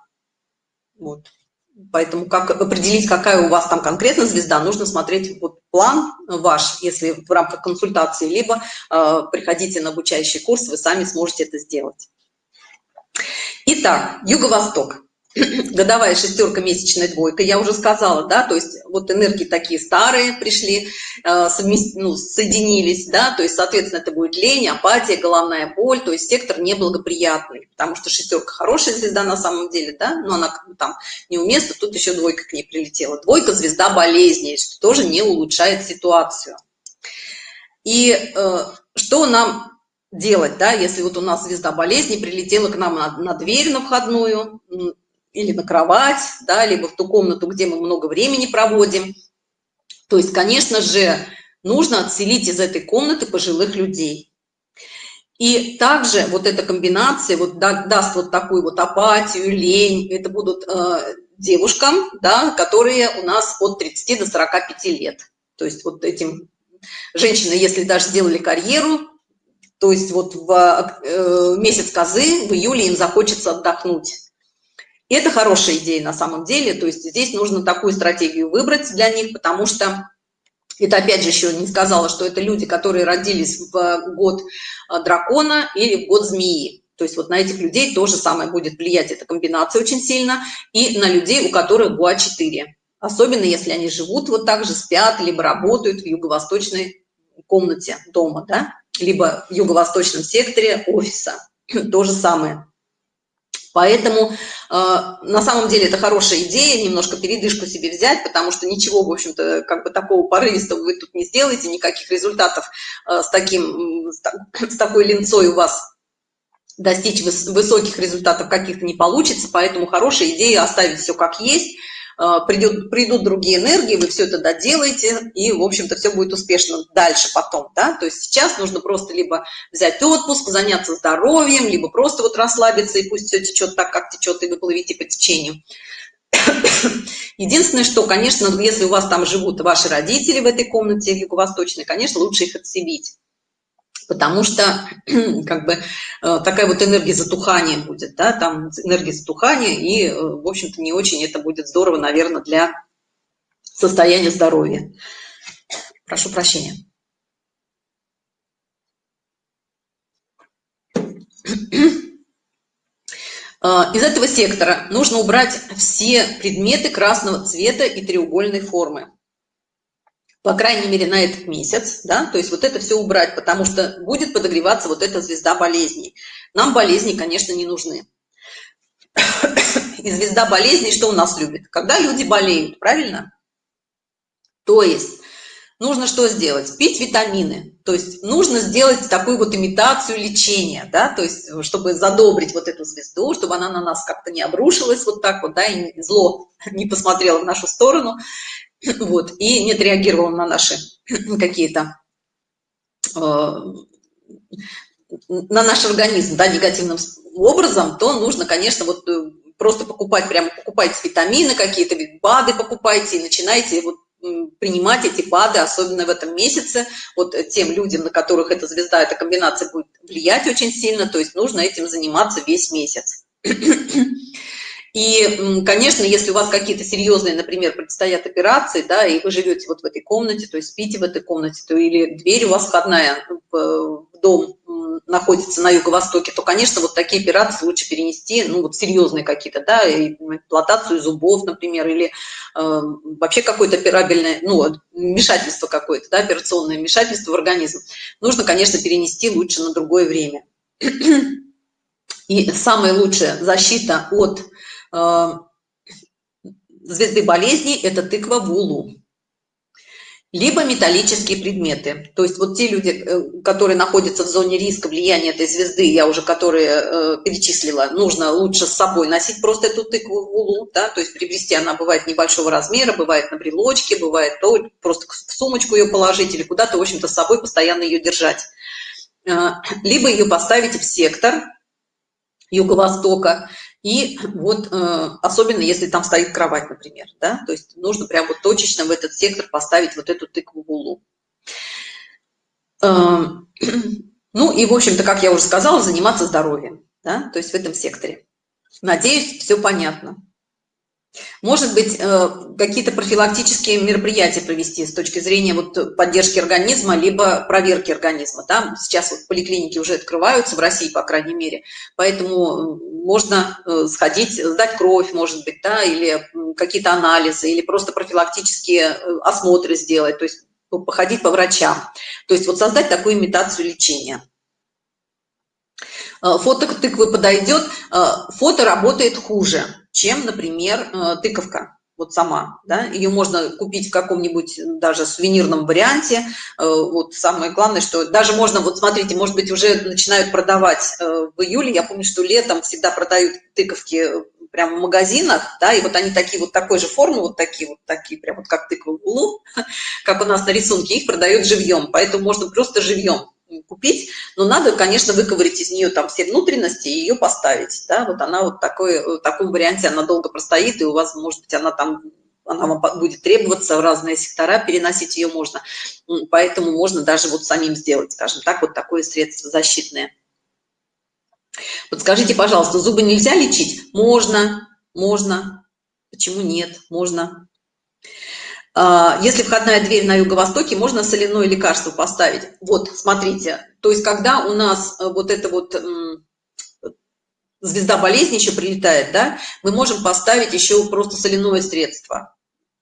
Вот. Поэтому как определить, какая у вас там конкретно звезда, нужно смотреть вот план ваш, если в рамках консультации, либо э, приходите на обучающий курс, вы сами сможете это сделать. Итак, Юго-Восток. Годовая шестерка, месячная двойка, я уже сказала, да, то есть вот энергии такие старые пришли, э, совмест... ну, соединились, да, то есть, соответственно, это будет лень, апатия, головная боль, то есть сектор неблагоприятный, потому что шестерка хорошая звезда на самом деле, да, но она как бы там неуместна, тут еще двойка к ней прилетела. Двойка – звезда болезней, что тоже не улучшает ситуацию. И э, что нам делать, да, если вот у нас звезда болезни прилетела к нам на, на дверь на входную, или на кровать, да, либо в ту комнату, где мы много времени проводим. То есть, конечно же, нужно отселить из этой комнаты пожилых людей. И также вот эта комбинация вот да, даст вот такую вот апатию, лень. Это будут э, девушкам, да, которые у нас от 30 до 45 лет. То есть вот этим женщины, если даже сделали карьеру, то есть вот в э, месяц козы, в июле им захочется отдохнуть. И это хорошая идея на самом деле, то есть здесь нужно такую стратегию выбрать для них, потому что это опять же еще не сказала, что это люди, которые родились в год э, дракона или в год змеи. То есть вот на этих людей тоже самое будет влиять эта комбинация очень сильно, и на людей, у которых ГУА-4. Особенно если они живут вот так же, спят, либо работают в юго-восточной комнате дома, да, либо в юго-восточном секторе офиса. То же самое. Поэтому э, на самом деле это хорошая идея, немножко передышку себе взять, потому что ничего, в общем-то, как бы такого порывистого вы тут не сделаете, никаких результатов э, с, таким, с такой линцой у вас достичь высоких результатов каких-то не получится, поэтому хорошая идея оставить все как есть, придет, придут другие энергии, вы все это доделаете, и, в общем-то, все будет успешно дальше потом, да, то есть сейчас нужно просто либо взять отпуск, заняться здоровьем, либо просто вот расслабиться, и пусть все течет так, как течет, и вы плывите по течению. Единственное, что, конечно, если у вас там живут ваши родители в этой комнате юго-восточной, конечно, лучше их отселить потому что как бы э, такая вот энергия затухания будет, да, там энергия затухания, и, э, в общем-то, не очень это будет здорово, наверное, для состояния здоровья. Прошу прощения. Э, из этого сектора нужно убрать все предметы красного цвета и треугольной формы по крайней мере, на этот месяц, да, то есть вот это все убрать, потому что будет подогреваться вот эта звезда болезней. Нам болезни, конечно, не нужны. И звезда болезней что у нас любит? Когда люди болеют, правильно? То есть нужно что сделать? Пить витамины. То есть нужно сделать такую вот имитацию лечения, да, то есть чтобы задобрить вот эту звезду, чтобы она на нас как-то не обрушилась вот так вот, да, и зло не посмотрело в нашу сторону вот, и не отреагировал на наши какие-то, э, на наш организм, да, негативным образом, то нужно, конечно, вот э, просто покупать, прямо покупайте витамины какие-то, БАДы покупайте и начинайте вот принимать эти БАДы, особенно в этом месяце, вот тем людям, на которых эта звезда, эта комбинация будет влиять очень сильно, то есть нужно этим заниматься весь месяц. И, конечно, если у вас какие-то серьезные, например, предстоят операции, да, и вы живете вот в этой комнате, то есть спите в этой комнате, то или дверь у вас входная в дом находится на юго-востоке, то, конечно, вот такие операции лучше перенести, ну, вот серьезные какие-то, да, имплантацию зубов, например, или э, вообще какое-то операбельное, ну, вмешательство какое-то, да, операционное вмешательство в организм. Нужно, конечно, перенести лучше на другое время. И самая лучшая защита от звезды болезней – это тыква в улу. Либо металлические предметы. То есть вот те люди, э, которые находятся в зоне риска влияния этой звезды, я уже которые э, перечислила, нужно лучше с собой носить просто эту тыкву в улу, да, то есть приобрести, она бывает небольшого размера, бывает на брелочке, бывает то, просто в сумочку ее положить или куда-то, в общем-то, с собой постоянно ее держать. Либо ее поставить в сектор юго-востока, и вот э, особенно если там стоит кровать, например, да, то есть нужно прям вот точечно в этот сектор поставить вот эту тыкву в улу. Э, ну и, в общем-то, как я уже сказала, заниматься здоровьем, да, то есть в этом секторе. Надеюсь, все понятно. Может быть, э, какие-то профилактические мероприятия провести с точки зрения вот поддержки организма, либо проверки организма. Да? Сейчас вот поликлиники уже открываются, в России, по крайней мере, поэтому можно э, сходить, сдать кровь, может быть, да, или какие-то анализы, или просто профилактические э, осмотры сделать, то есть походить по врачам. То есть вот создать такую имитацию лечения. Фото тыквы подойдет, фото работает хуже чем, например, э, тыковка вот сама, да, ее можно купить в каком-нибудь даже сувенирном варианте, э, вот самое главное, что даже можно, вот смотрите, может быть, уже начинают продавать э, в июле, я помню, что летом всегда продают тыковки прямо в магазинах, да, и вот они такие вот такой же формы, вот такие вот такие, прям вот как тыква в углу, как у нас на рисунке, их продают живьем, поэтому можно просто живьем купить, но надо, конечно, выковырить из нее там все внутренности и ее поставить, да, вот она вот такой, в таком варианте она долго простоит, и у вас, может быть, она там она вам будет требоваться в разные сектора, переносить ее можно. Поэтому можно даже вот самим сделать, скажем так, вот такое средство защитное. Подскажите, пожалуйста, зубы нельзя лечить? Можно, можно. Почему нет? Можно. А, если входная дверь на юго-востоке, можно соляное лекарство поставить. Вот, смотрите, то есть когда у нас э, вот это вот звезда болезни еще прилетает, да, мы можем поставить еще просто соляное средство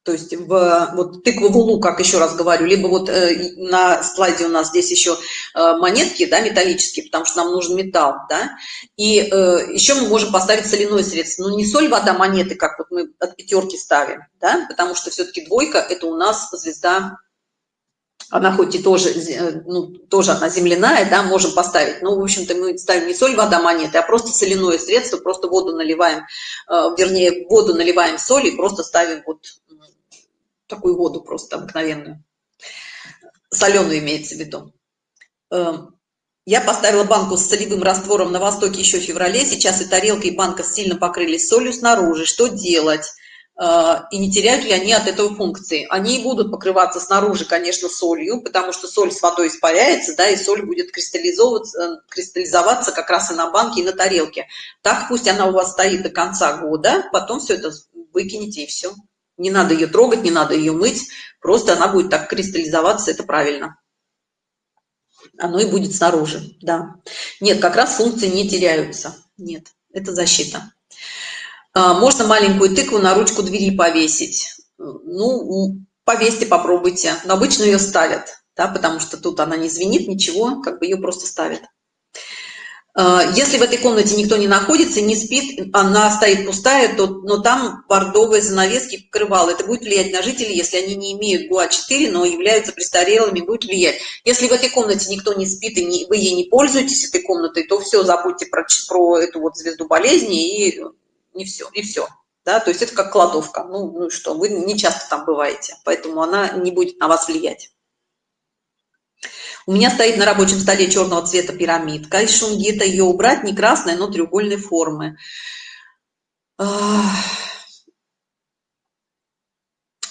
то есть в вот тыкву в как еще раз говорю, либо вот э, на слайде у нас здесь еще э, монетки, да, металлические, потому что нам нужен металл, да, и э, еще мы можем поставить соляное средство, но не соль, вода, монеты, как вот мы от пятерки ставим, да, потому что все-таки двойка это у нас звезда, она хоть и тоже, э, ну, тоже она земляная, да, можем поставить, но, в общем-то, мы ставим не соль, вода, монеты, а просто соляное средство, просто воду наливаем, э, вернее, воду наливаем соль и просто ставим вот такую воду просто обыкновенную, соленую имеется в виду. Эм, я поставила банку с солевым раствором на востоке еще в феврале, сейчас и тарелка, и банка сильно покрылись солью снаружи. Что делать? Э, и не теряют ли они от этого функции? Они будут покрываться снаружи, конечно, солью, потому что соль с водой испаряется, да, и соль будет кристаллизовываться, кристаллизоваться как раз и на банке, и на тарелке. Так пусть она у вас стоит до конца года, потом все это выкинете и все. Не надо ее трогать, не надо ее мыть, просто она будет так кристаллизоваться, это правильно. Оно и будет снаружи, да. Нет, как раз функции не теряются. Нет, это защита. А, можно маленькую тыкву на ручку двери повесить. Ну, повесьте, попробуйте. Но обычно ее ставят, да, потому что тут она не звенит, ничего, как бы ее просто ставят. А, если в этой комнате никто не находится, не спит, она стоит пустая, то, но там бордовые занавески покрывала. Это будет влиять на жителей, если они не имеют ГУА-4, но являются престарелыми, будет влиять. Если в этой комнате никто не спит и не, вы ей не пользуетесь, этой комнатой, то все, забудьте про, про эту вот звезду болезни и не все, и все. Да, то есть это как кладовка. Ну, ну что, вы не часто там бываете, поэтому она не будет на вас влиять. У меня стоит на рабочем столе черного цвета пирамидка из шунгита. Ее убрать не красная, но треугольной формы.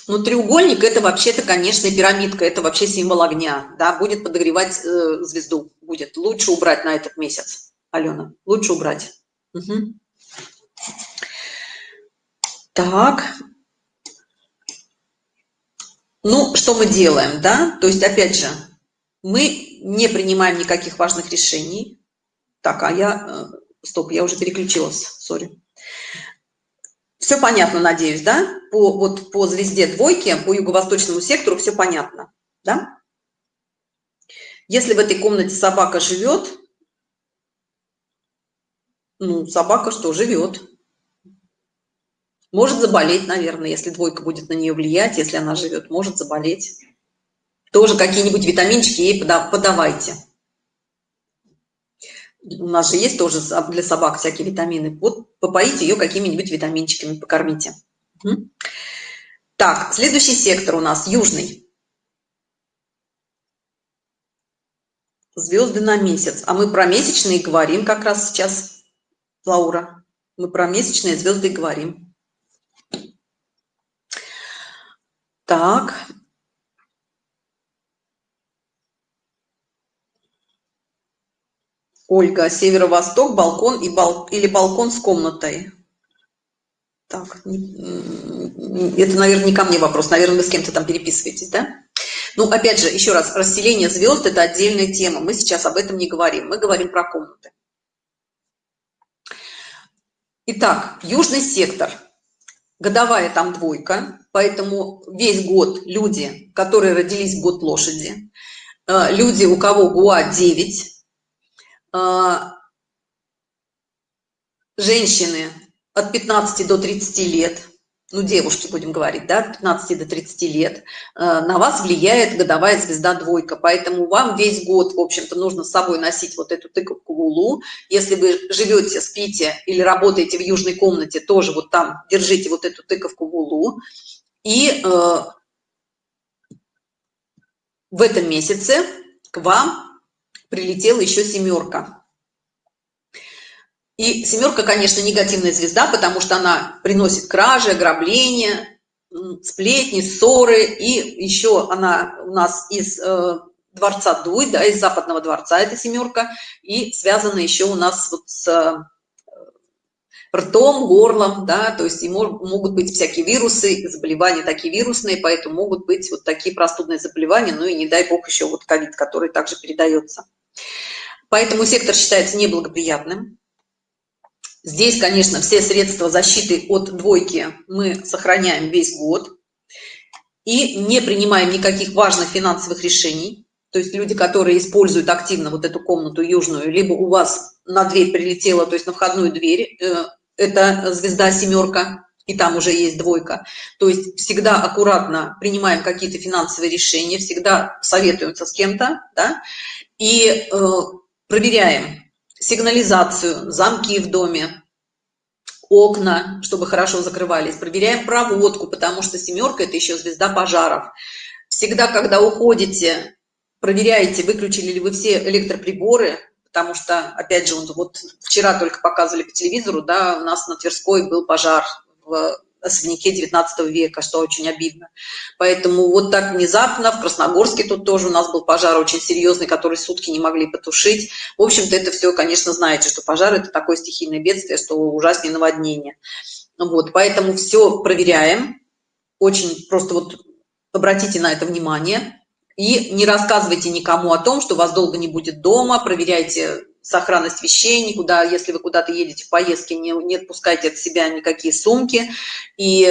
Ну, треугольник это вообще-то, конечно, пирамидка, это вообще символ огня, да, будет подогревать э, звезду, будет. Лучше убрать на этот месяц, Алена, лучше убрать. Угу. Так. Ну, что мы делаем, да? То есть, опять же, мы не принимаем никаких важных решений. Так, а я... Э, стоп, я уже переключилась, сори. Все понятно, надеюсь, да? По, вот, по звезде двойки, по юго-восточному сектору все понятно, да? Если в этой комнате собака живет, ну, собака что, живет. Может заболеть, наверное, если двойка будет на нее влиять, если она живет, может заболеть тоже какие-нибудь витаминчики ей подавайте. У нас же есть тоже для собак всякие витамины. Вот попоите ее какими-нибудь витаминчиками, покормите. Так, следующий сектор у нас южный. Звезды на месяц. А мы про месячные говорим как раз сейчас, Лаура. Мы про месячные звезды говорим. Так, Ольга, северо-восток, балкон и бал... или балкон с комнатой. Так, это, наверное, не ко мне вопрос, наверное, вы с кем-то там переписываетесь, да? Ну, опять же, еще раз, расселение звезд – это отдельная тема, мы сейчас об этом не говорим, мы говорим про комнаты. Итак, южный сектор, годовая там двойка, поэтому весь год люди, которые родились в год лошади, э, люди, у кого ГУА 9, а, женщины от 15 до 30 лет, ну, девушки, будем говорить, да, 15 до 30 лет, э, на вас влияет годовая звезда двойка, поэтому вам весь год, в общем-то, нужно с собой носить вот эту тыковку в улу. Если вы живете, спите или работаете в южной комнате, тоже вот там держите вот эту тыковку в улу. И э, в этом месяце к вам прилетела еще семерка. И семерка, конечно, негативная звезда, потому что она приносит кражи, ограбления, сплетни, ссоры. И еще она у нас из э, дворца Дуй, да, из западного дворца эта семерка. И связана еще у нас вот с э, ртом, горлом, да, то есть и могут быть всякие вирусы, заболевания такие вирусные, поэтому могут быть вот такие простудные заболевания, ну и не дай бог еще вот ковид, который также передается. Поэтому сектор считается неблагоприятным. Здесь, конечно, все средства защиты от двойки мы сохраняем весь год и не принимаем никаких важных финансовых решений. То есть люди, которые используют активно вот эту комнату южную, либо у вас на дверь прилетела, то есть на входную дверь, э, это звезда семерка, и там уже есть двойка. То есть всегда аккуратно принимаем какие-то финансовые решения, всегда советуемся с кем-то, да, и э, проверяем, сигнализацию, замки в доме, окна, чтобы хорошо закрывались. Проверяем проводку, потому что семерка – это еще звезда пожаров. Всегда, когда уходите, проверяйте, выключили ли вы все электроприборы, потому что, опять же, вот вчера только показывали по телевизору, да, у нас на Тверской был пожар в особняке 19 века, что очень обидно. Поэтому вот так внезапно, в Красногорске тут тоже у нас был пожар очень серьезный, который сутки не могли потушить. В общем-то, это все, конечно, знаете, что пожар – это такое стихийное бедствие, что ужаснее наводнение. Вот, поэтому все проверяем, очень просто вот обратите на это внимание. И не рассказывайте никому о том, что вас долго не будет дома, проверяйте сохранность вещей, никуда, если вы куда-то едете в поездке, не, не отпускайте от себя никакие сумки. И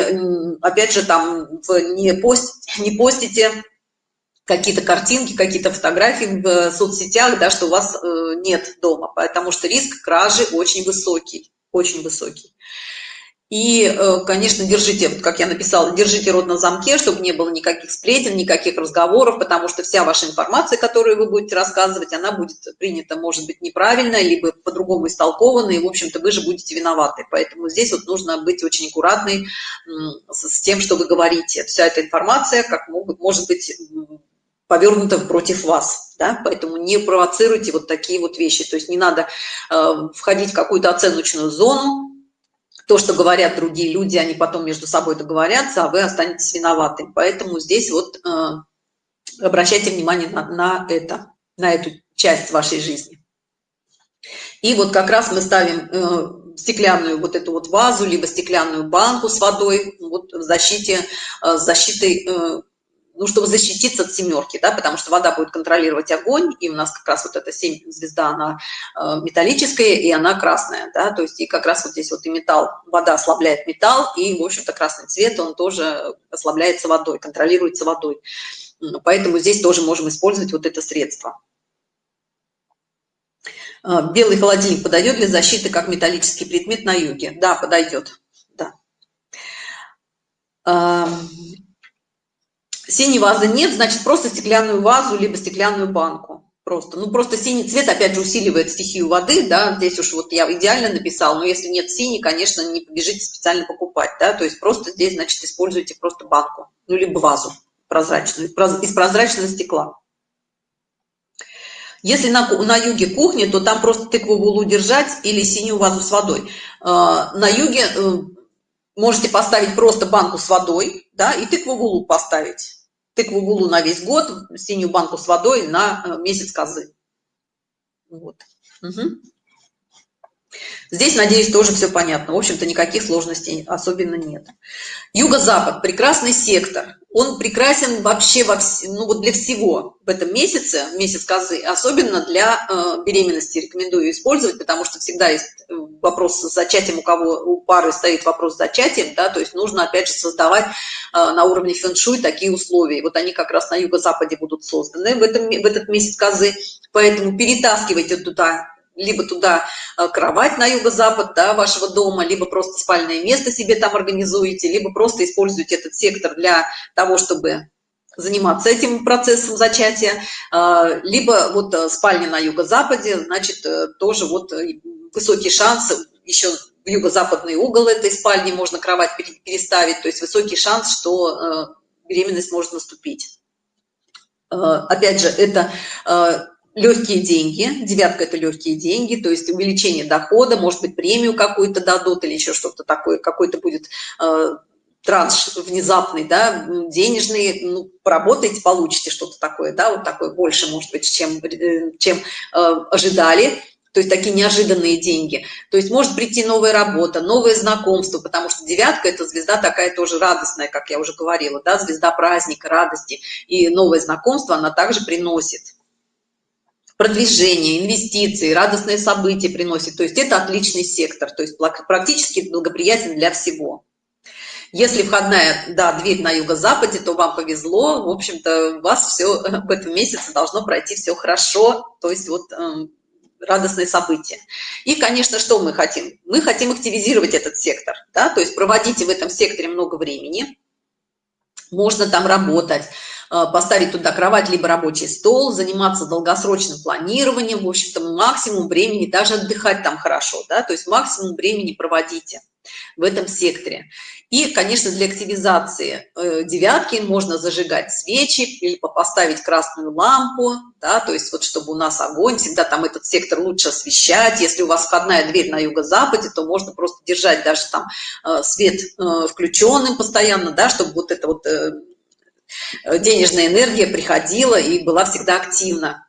опять же, там не, пост, не постите какие-то картинки, какие-то фотографии в соцсетях, да, что у вас э, нет дома, потому что риск кражи очень высокий, очень высокий. И, э, конечно, держите, вот как я написала, держите рот на замке, чтобы не было никаких сплетен, никаких разговоров, потому что вся ваша информация, которую вы будете рассказывать, она будет принята, может быть, неправильно, либо по-другому истолкована, и, в общем-то, вы же будете виноваты. Поэтому здесь вот нужно быть очень аккуратной с тем, что вы говорите. Вся эта информация, как могут, может быть, повернута против вас, да? поэтому не провоцируйте вот такие вот вещи, то есть не надо э, входить в какую-то оценочную зону, то, что говорят другие люди, они потом между собой договорятся, а вы останетесь виноватым. Поэтому здесь вот э, обращайте внимание на, на это, на эту часть вашей жизни. И вот как раз мы ставим э, стеклянную вот эту вот вазу, либо стеклянную банку с водой вот в защите, э, защитой э, ну, чтобы защититься от семерки, да, потому что вода будет контролировать огонь, и у нас как раз вот эта семь звезда, она э, металлическая, и она красная, да, то есть и как раз вот здесь вот и металл, вода ослабляет металл, и, в общем-то, красный цвет, он тоже ослабляется водой, контролируется водой. Поэтому здесь тоже можем использовать вот это средство. Э, белый холодильник подойдет для защиты как металлический предмет на юге? Да, подойдет, да. Синей вазы нет, значит, просто стеклянную вазу, либо стеклянную банку. Просто. Ну, просто синий цвет, опять же, усиливает стихию воды, да, здесь уж вот я идеально написал, но если нет синий, конечно, не побежите специально покупать, да, то есть просто здесь, значит, используйте просто банку, ну, либо вазу прозрачную, из прозрачного стекла. Если на, на юге кухни, то там просто тыкву булу держать или синюю вазу с водой. А, на юге э, можете поставить просто банку с водой, да, и тыкву булу поставить тыкву гулу на весь год, синюю банку с водой на э, месяц козы. Вот. Угу. Здесь, надеюсь, тоже все понятно. В общем-то, никаких сложностей особенно нет. Юго-запад – прекрасный сектор. Он прекрасен вообще во вс... ну, вот для всего в этом месяце, месяц козы, особенно для э, беременности рекомендую использовать, потому что всегда есть э, вопрос с зачатием, у кого у пары стоит вопрос с зачатием, да, то есть нужно, опять же, создавать э, на уровне фэн-шуй такие условия. Вот они как раз на юго-западе будут созданы в, этом, в этот месяц козы, поэтому перетаскивайте туда либо туда э, кровать на юго-запад да, вашего дома, либо просто спальное место себе там организуете, либо просто используете этот сектор для того, чтобы заниматься этим процессом зачатия, э, либо вот спальня на юго-западе, значит, тоже вот высокий шанс еще в юго-западный угол этой спальни можно кровать переставить, то есть высокий шанс, что беременность может наступить. Опять же, это легкие деньги, девятка это легкие деньги, то есть увеличение дохода, может быть премию какую-то дадут или еще что-то такое, какой-то будет э, транш внезапный, да, денежный, ну, поработаете, получите что-то такое, да, вот такое больше, может быть, чем, э, чем э, ожидали, то есть такие неожиданные деньги. То есть может прийти новая работа, новое знакомство, потому что девятка – это звезда такая тоже радостная, как я уже говорила, да, звезда праздника, радости. И новое знакомство она также приносит продвижение, инвестиции, радостные события приносит. То есть это отличный сектор, то есть практически благоприятен для всего. Если входная, да, дверь на юго-западе, то вам повезло. В общем-то, у вас все в этом месяце должно пройти все хорошо. То есть вот э, радостные события. И, конечно, что мы хотим? Мы хотим активизировать этот сектор, да, то есть проводите в этом секторе много времени, можно там работать, Э, поставить туда кровать либо рабочий стол заниматься долгосрочным планированием в общем-то максимум времени даже отдыхать там хорошо да то есть максимум времени проводите в этом секторе и конечно для активизации э, девятки можно зажигать свечи либо поставить красную лампу да то есть вот чтобы у нас огонь всегда там этот сектор лучше освещать если у вас входная дверь на юго-западе то можно просто держать даже там э, свет включенным постоянно да чтобы вот это вот Э, денежная энергия приходила и была всегда активна.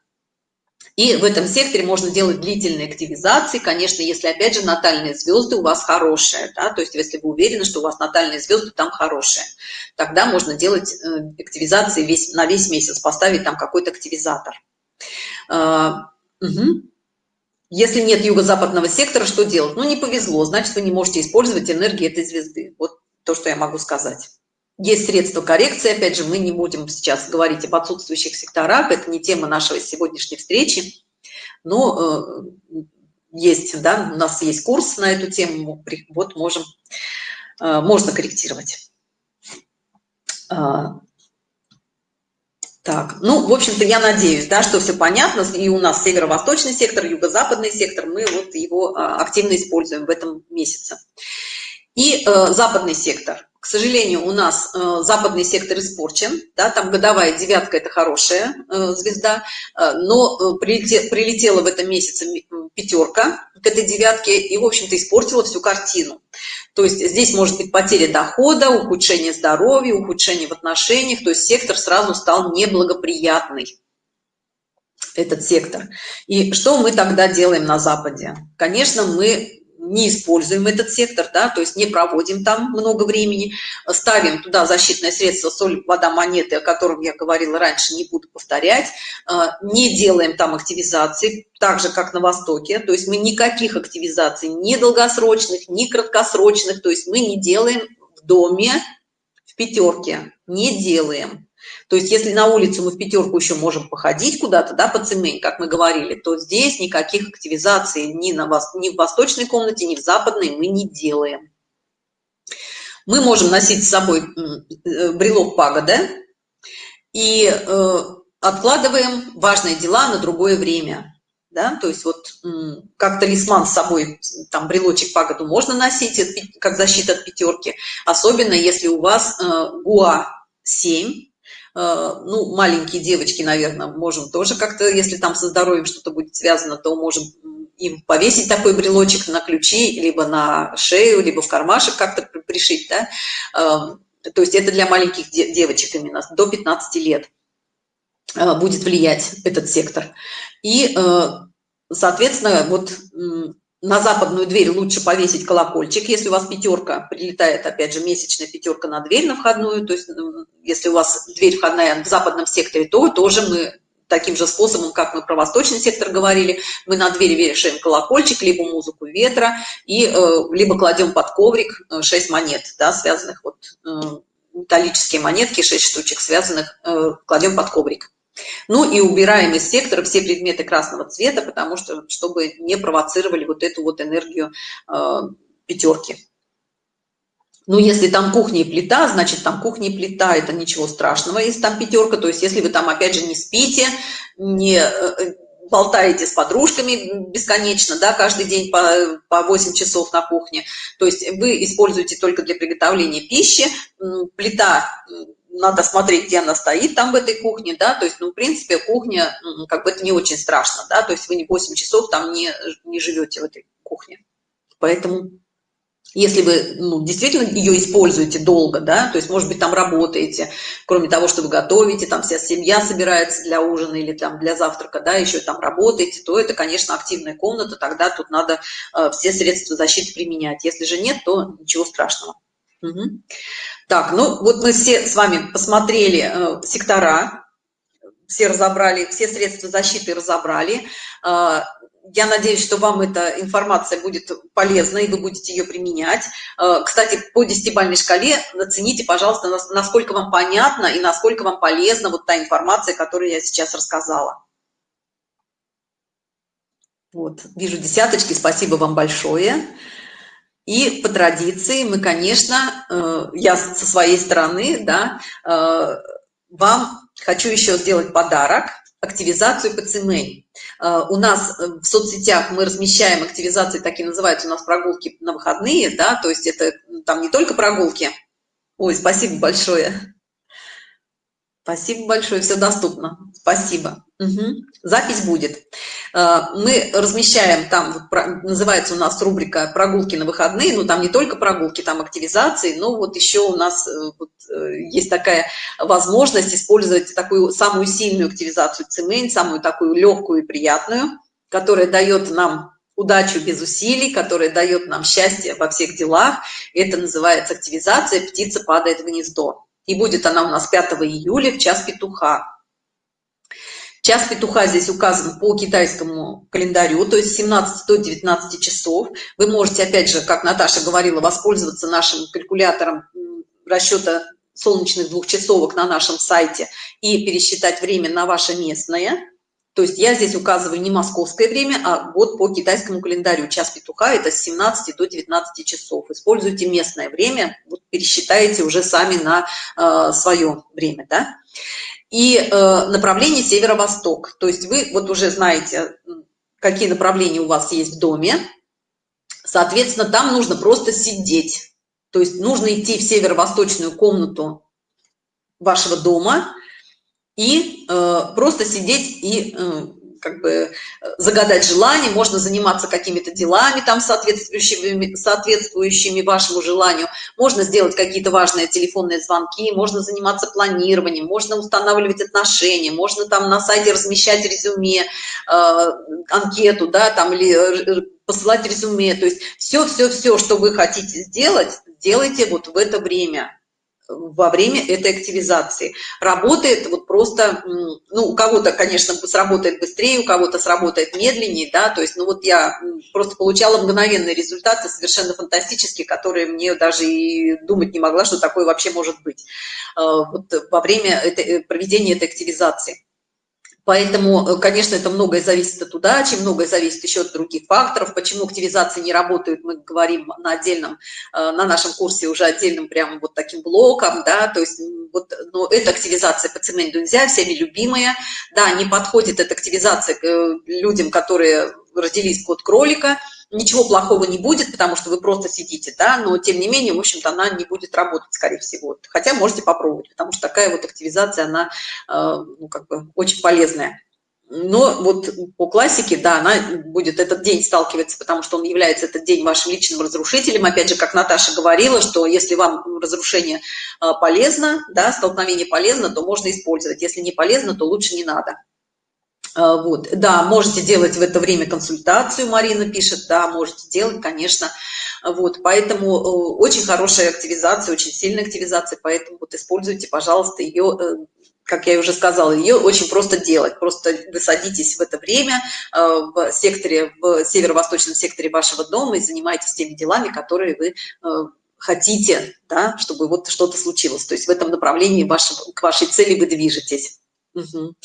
И в этом секторе можно делать длительные активизации, конечно, если, опять же, натальные звезды у вас хорошие, да, то есть если вы уверены, что у вас натальные звезды там хорошие, тогда можно делать э, активизации весь, на весь месяц, поставить там какой-то активизатор. Угу. Если нет юго-западного сектора, что делать? Ну, не повезло, значит, вы не можете использовать энергию этой звезды. Вот то, что я могу сказать. Есть средства коррекции, опять же, мы не будем сейчас говорить об отсутствующих секторах, это не тема нашей сегодняшней встречи, но э, есть, да, у нас есть курс на эту тему, вот можем, э, можно корректировать. А, так, ну, в общем-то, я надеюсь, да, что все понятно, и у нас северо-восточный сектор, юго-западный сектор, мы вот его а, активно используем в этом месяце. И э, западный сектор – к сожалению, у нас э, западный сектор испорчен, да, там годовая девятка – это хорошая э, звезда, э, но э, прилете, прилетела в этом месяце пятерка к этой девятке и, в общем-то, испортила всю картину. То есть здесь может быть потеря дохода, ухудшение здоровья, ухудшение в отношениях, то есть сектор сразу стал неблагоприятный этот сектор. И что мы тогда делаем на Западе? Конечно, мы не используем этот сектор, да, то есть не проводим там много времени, ставим туда защитное средство соль, вода, монеты, о котором я говорила раньше, не буду повторять, а, не делаем там активизации, так же, как на Востоке, то есть мы никаких активизаций, ни долгосрочных, ни краткосрочных, то есть мы не делаем в доме, в пятерке, не делаем. То есть если на улицу мы в пятерку еще можем походить куда-то, да, по цемень, как мы говорили, то здесь никаких активизаций ни, на, ни в восточной комнате, ни в западной мы не делаем. Мы можем носить с собой э, брелок пагода и э, откладываем важные дела на другое время. Да? То есть вот как талисман с собой, там брелочек пагоду можно носить, как защита от пятерки, особенно если у вас э, ГУА 7, Э, ну, маленькие девочки, наверное, можем тоже как-то, если там со здоровьем что-то будет связано, то можем им повесить такой брелочек на ключи, либо на шею, либо в кармашек как-то пришить, да. Эм, то есть это для маленьких девочек именно, до 15 лет э, будет влиять этот сектор. И, э, соответственно, вот на западную дверь лучше повесить колокольчик, если у вас пятерка, прилетает, опять же, месячная пятерка на дверь на входную, то есть если у вас дверь входная в западном секторе, то тоже мы таким же способом, как мы про восточный сектор говорили, мы на двери вешаем колокольчик, либо музыку ветра, и э, либо кладем под коврик 6 э, монет, да, связанных, вот, э, металлические монетки, 6 штучек связанных, кладем под коврик Ну и убираем из сектора все предметы красного цвета, потому что, чтобы не провоцировали вот эту вот энергию э, пятерки. Ну, если там кухня и плита, значит, там кухня и плита, это ничего страшного, если там пятерка, то есть если вы там, опять же, не спите, не э, болтаете с подружками бесконечно, да, каждый день по, по 8 часов на кухне, то есть вы используете только для приготовления пищи, плита надо смотреть, где она стоит там в этой кухне, да, то есть, ну, в принципе, кухня, как бы это не очень страшно, да, то есть вы не 8 часов там не, не живете в этой кухне. Поэтому, если вы ну, действительно ее используете долго, да, то есть, может быть, там работаете, кроме того, что вы готовите, там вся семья собирается для ужина или там для завтрака, да, еще там работаете, то это, конечно, активная комната, тогда тут надо э, все средства защиты применять. Если же нет, то ничего страшного. Угу. Так, ну вот мы все с вами посмотрели э, сектора, все разобрали, все средства защиты разобрали. Э, я надеюсь, что вам эта информация будет полезна, и вы будете ее применять. Э, кстати, по десятибальной шкале оцените, пожалуйста, насколько вам понятно и насколько вам полезна вот та информация, которую я сейчас рассказала. Вот, вижу десяточки, спасибо вам большое. И по традиции мы, конечно, э, я со своей стороны, да, э, вам хочу еще сделать подарок, активизацию ПЦМ. Э, у нас в соцсетях мы размещаем активизации, такие называются у нас прогулки на выходные, да, то есть это там не только прогулки. Ой, спасибо большое. Спасибо большое, все доступно. Спасибо. Угу. Запись будет. Э, мы размещаем там, называется у нас рубрика «Прогулки на выходные», ну там не только прогулки, там активизации, но вот еще у нас э, вот, э, есть такая возможность использовать такую самую сильную активизацию цемент, самую такую легкую и приятную, которая дает нам удачу без усилий, которая дает нам счастье во всех делах. Это называется активизация «Птица падает в гнездо». И будет она у нас 5 июля в час петуха. Час петуха здесь указан по китайскому календарю, то есть 17 до 19 часов. Вы можете, опять же, как Наташа говорила, воспользоваться нашим калькулятором расчета солнечных двухчасовок на нашем сайте и пересчитать время на ваше местное. То есть я здесь указываю не московское время, а вот по китайскому календарю. Час петуха – это с 17 до 19 часов. Используйте местное время, вот пересчитайте уже сами на э, свое время. Да? И э, направление северо-восток. То есть вы вот уже знаете, какие направления у вас есть в доме. Соответственно, там нужно просто сидеть. То есть нужно идти в северо-восточную комнату вашего дома – и э, просто сидеть и э, как бы загадать желание, можно заниматься какими-то делами там соответствующими, соответствующими вашему желанию, можно сделать какие-то важные телефонные звонки, можно заниматься планированием, можно устанавливать отношения, можно там на сайте размещать резюме, э, анкету, да, там или э, посылать резюме, то есть все-все-все, что вы хотите сделать, делайте вот в это время во время этой активизации. Работает вот просто, ну, у кого-то, конечно, сработает быстрее, у кого-то сработает медленнее, да, то есть, ну, вот я просто получала мгновенные результаты, совершенно фантастические, которые мне даже и думать не могла, что такое вообще может быть э, вот во время этой, э, проведения этой активизации. Поэтому, э, конечно, это многое зависит от удачи, многое зависит еще от других факторов. Почему активизации не работают, мы говорим на отдельном, э, на нашем курсе уже отдельным прямо вот таким блоком, да, то есть вот, но эта активизация по цементу нельзя, всеми любимая, да, не подходит эта активизация э, людям, которые родились код кролика, ничего плохого не будет, потому что вы просто сидите, да, но тем не менее, в общем-то, она не будет работать, скорее всего. Хотя можете попробовать, потому что такая вот активизация, она, э, ну, как бы, очень полезная. Но вот по классике, да, она будет этот день сталкиваться, потому что он является этот день вашим личным разрушителем. Опять же, как Наташа говорила, что если вам разрушение э, полезно, да, столкновение полезно, то можно использовать. Если не полезно, то лучше не надо. А, вот, да, можете делать в это время консультацию, Марина пишет, да, можете делать, конечно. Вот, поэтому э, очень хорошая активизация, очень сильная активизация, поэтому вот используйте, пожалуйста, ее, э, как я уже сказала, ее очень просто делать. Просто вы садитесь в это время э, в секторе, в северо-восточном секторе вашего дома и занимаетесь теми делами, которые вы хотите, да, чтобы вот что-то случилось. То есть в этом направлении вашего, к вашей цели вы движетесь. Угу.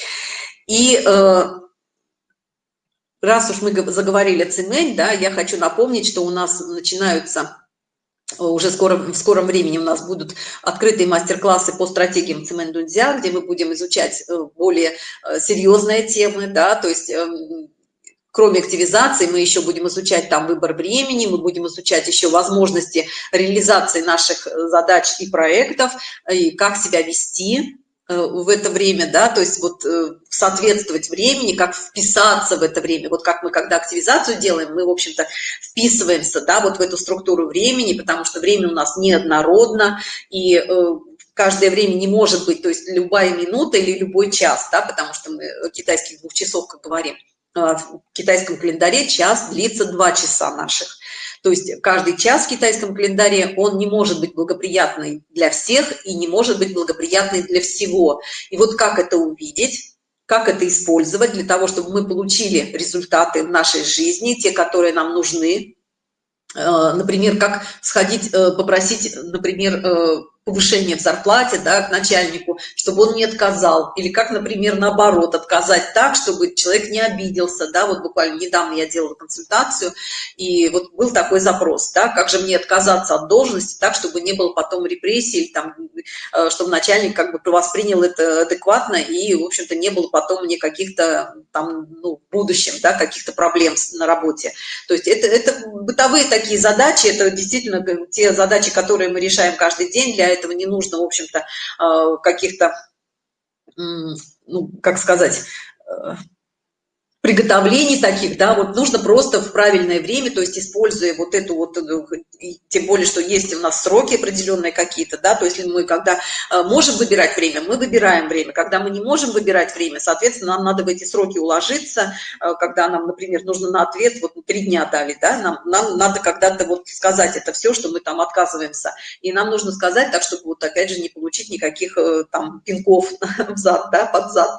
И э, раз уж мы заговорили о да, я хочу напомнить, что у нас начинаются уже скоро, в скором времени у нас будут открытые мастер-классы по стратегиям цемент дунзя, где мы будем изучать э, более э, серьезные темы, да, то есть эм, кроме активизации мы еще будем изучать там выбор времени, мы будем изучать еще возможности реализации наших э, задач и проектов, и как себя вести, Э, в это время, да, то есть вот э, соответствовать времени, как вписаться в это время. Вот как мы, когда активизацию делаем, мы, в общем-то, вписываемся, да, вот в эту структуру времени, потому что время у нас неоднородно, и э, каждое время не может быть, то есть любая минута или любой час, да, потому что мы китайских двух часов, как говорим, в китайском календаре час длится два часа наших. То есть каждый час в китайском календаре, он не может быть благоприятный для всех и не может быть благоприятный для всего. И вот как это увидеть? как это использовать для того, чтобы мы получили результаты в нашей жизни, те, которые нам нужны. Э, например, как сходить, э, попросить, например, э, повышение в зарплате да, к начальнику, чтобы он не отказал. Или как, например, наоборот, отказать так, чтобы человек не обиделся. Да, вот буквально недавно я делала консультацию, и вот был такой запрос, да, как же мне отказаться от должности так, чтобы не было потом репрессий, или там, э, чтобы начальник как бы воспринял это адекватно, и, в общем-то, не было потом мне каких-то там, ну, в будущем, да, каких-то проблем на работе. То есть это, это бытовые такие задачи, это действительно те задачи, которые мы решаем каждый день для этого не нужно, в общем-то, э, каких-то, ну, как сказать, э, приготовлений таких, да, вот нужно просто в правильное время, то есть используя вот эту вот, э, тем более, что есть у нас сроки определенные какие-то, да, то есть мы когда э, можем выбирать время, мы выбираем время, когда мы не можем выбирать время, соответственно, нам надо в эти сроки уложиться, э, когда нам, например, нужно на ответ, вот три дня дали, да, нам, нам надо когда-то вот сказать это все, что мы там отказываемся, и нам нужно сказать так, чтобы вот опять же не получить никаких там пинков в да, под зад,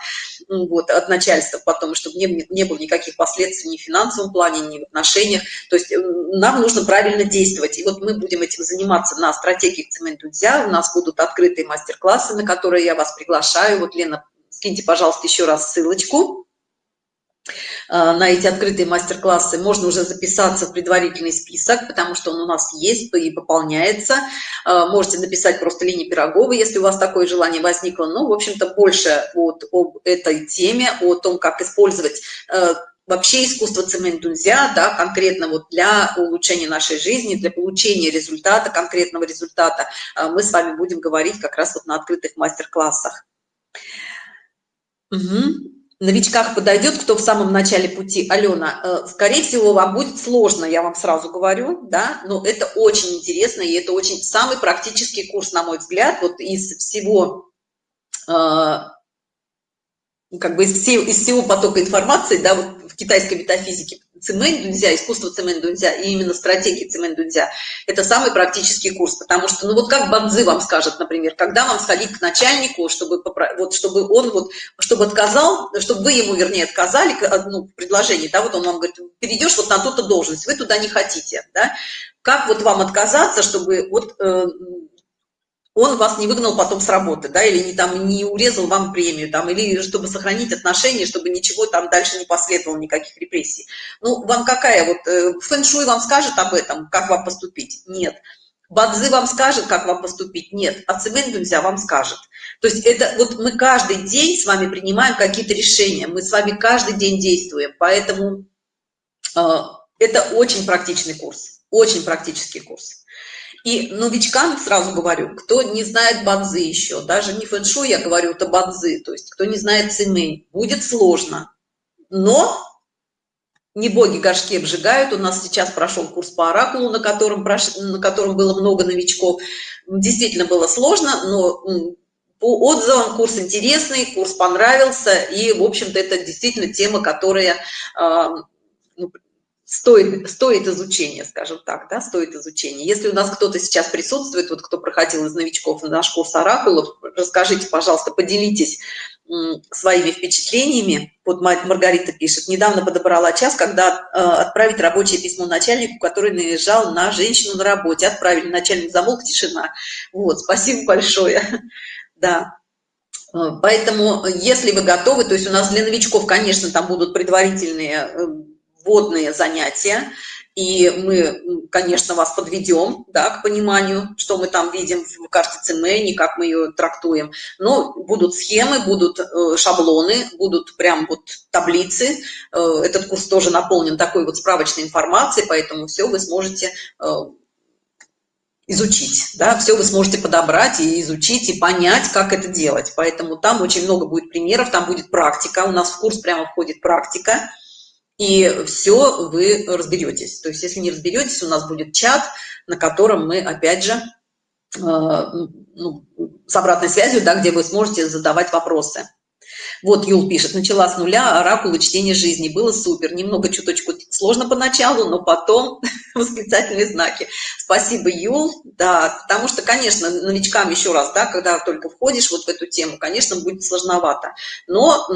вот, от начальства потом, чтобы не, не было никаких последствий ни в финансовом плане, ни в отношениях. То есть нам нужно правильно действовать. И вот мы будем этим заниматься на стратегии цемент Дудзя. У нас будут открытые мастер-классы, на которые я вас приглашаю. Вот, Лена, скиньте, пожалуйста, еще раз ссылочку на эти открытые мастер-классы можно уже записаться в предварительный список, потому что он у нас есть и пополняется. Э, можете написать просто Лене Пироговой, если у вас такое желание возникло. Ну, в общем-то, больше вот об этой теме, о том, как использовать э, вообще искусство цемент дунзя, да, конкретно вот для улучшения нашей жизни, для получения результата, конкретного результата, мы с вами будем говорить как раз вот на открытых мастер-классах. Угу новичках подойдет, кто в самом начале пути. Алена, э, скорее всего, вам будет сложно, я вам сразу говорю, да, но это очень интересно, и это очень самый практический курс, на мой взгляд, вот из всего, э, как бы из, всего, из всего потока информации, да, вот в китайской метафизике цемент дунзя, искусство цемент дунзя и именно стратегии цемент дунзя, это самый практический курс, потому что, ну вот как Бадзи вам скажет, например, когда вам сходить к начальнику, чтобы, вот, чтобы он вот, чтобы отказал, чтобы вы ему, вернее, отказали, ну, предложение, да, вот он вам говорит, перейдешь вот на ту-то должность, вы туда не хотите, да, как вот вам отказаться, чтобы вот э, он вас не выгнал потом с работы, да, или не, там, не урезал вам премию, там, или чтобы сохранить отношения, чтобы ничего там дальше не последовало, никаких репрессий. Ну, вам какая, вот, э, фэншуй вам скажет об этом, как вам поступить? Нет. Бадзы вам скажет, как вам поступить? Нет. А нельзя вам скажет. То есть это вот мы каждый день с вами принимаем какие-то решения, мы с вами каждый день действуем, поэтому э, это очень практичный курс, очень практический курс. И новичкам сразу говорю, кто не знает бадзы еще, даже не фэншу я говорю, это бадзы, то есть кто не знает цимэнь, будет сложно. Но не боги горшки обжигают. У нас сейчас прошел курс по оракулу, на котором, прош... на котором было много новичков. Действительно было сложно, но по отзывам курс интересный, курс понравился. И, в общем-то, это действительно тема, которая а, ну, стоит, стоит изучения, скажем так, да, стоит изучения. Если у нас кто-то сейчас присутствует, вот кто проходил из новичков на наш курс Оракулов, расскажите, пожалуйста, поделитесь своими впечатлениями. Вот Маргарита пишет, недавно подобрала час, когда э, отправить рабочее письмо начальнику, который наезжал на женщину на работе. Отправили, начальник замолк, тишина. Вот, спасибо большое. Да. Поэтому, если вы готовы, то есть у нас для новичков, конечно, там будут предварительные вводные занятия, и мы, конечно, вас подведем да, к пониманию, что мы там видим в карте ЦМЭ, как мы ее трактуем. Но будут схемы, будут э, шаблоны, будут прям вот таблицы. Э, этот курс тоже наполнен такой вот справочной информацией, поэтому все вы сможете э, изучить, да, все вы сможете подобрать и изучить, и понять, как это делать. Поэтому там очень много будет примеров, там будет практика, у нас в курс прямо входит практика, и все вы разберетесь. То есть, если не разберетесь, у нас будет чат, на котором мы, опять же, э, ну, с обратной связью, да, где вы сможете задавать вопросы. Вот Юл пишет, начала с нуля, оракулы чтения жизни, было супер, немного чуточку сложно поначалу, но потом восклицательные знаки. Спасибо, Юл, да, потому что, конечно, новичкам еще раз, да, когда только входишь вот в эту тему, конечно, будет сложновато, но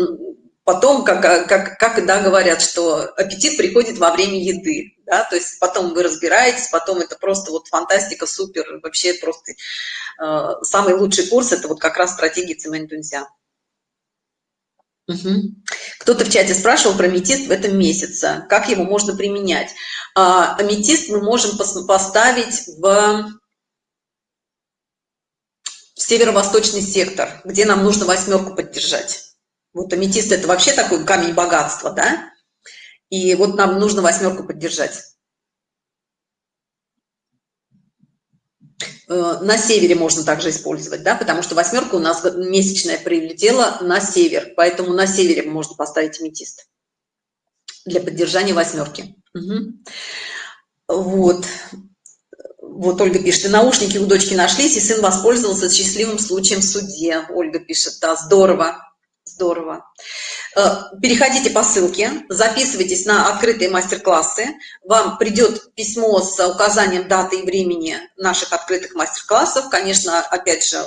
потом, как, как, как да, говорят, что аппетит приходит во время еды, да, то есть потом вы разбираетесь, потом это просто вот фантастика, супер, вообще просто э, самый лучший курс, это вот как раз стратегии Цимэнь-Тунзя. Угу. Кто-то в чате спрашивал про аметист в этом месяце, как его можно применять. А, аметист мы можем поставить в северо-восточный сектор, где нам нужно восьмерку поддержать. Вот аметист это вообще такой камень богатства, да? И вот нам нужно восьмерку поддержать. Э, на севере можно также использовать, да, потому что восьмерка у нас месячная прилетела на север, поэтому на севере можно поставить аметист для поддержания восьмерки. Угу. Вот. Вот Ольга пишет, и наушники у дочки нашлись, и сын воспользовался счастливым случаем в суде. Ольга пишет, да, здорово. Здорово. Э, переходите по ссылке, записывайтесь на открытые мастер-классы. Вам придет письмо с указанием даты и времени наших открытых мастер-классов. Конечно, опять же,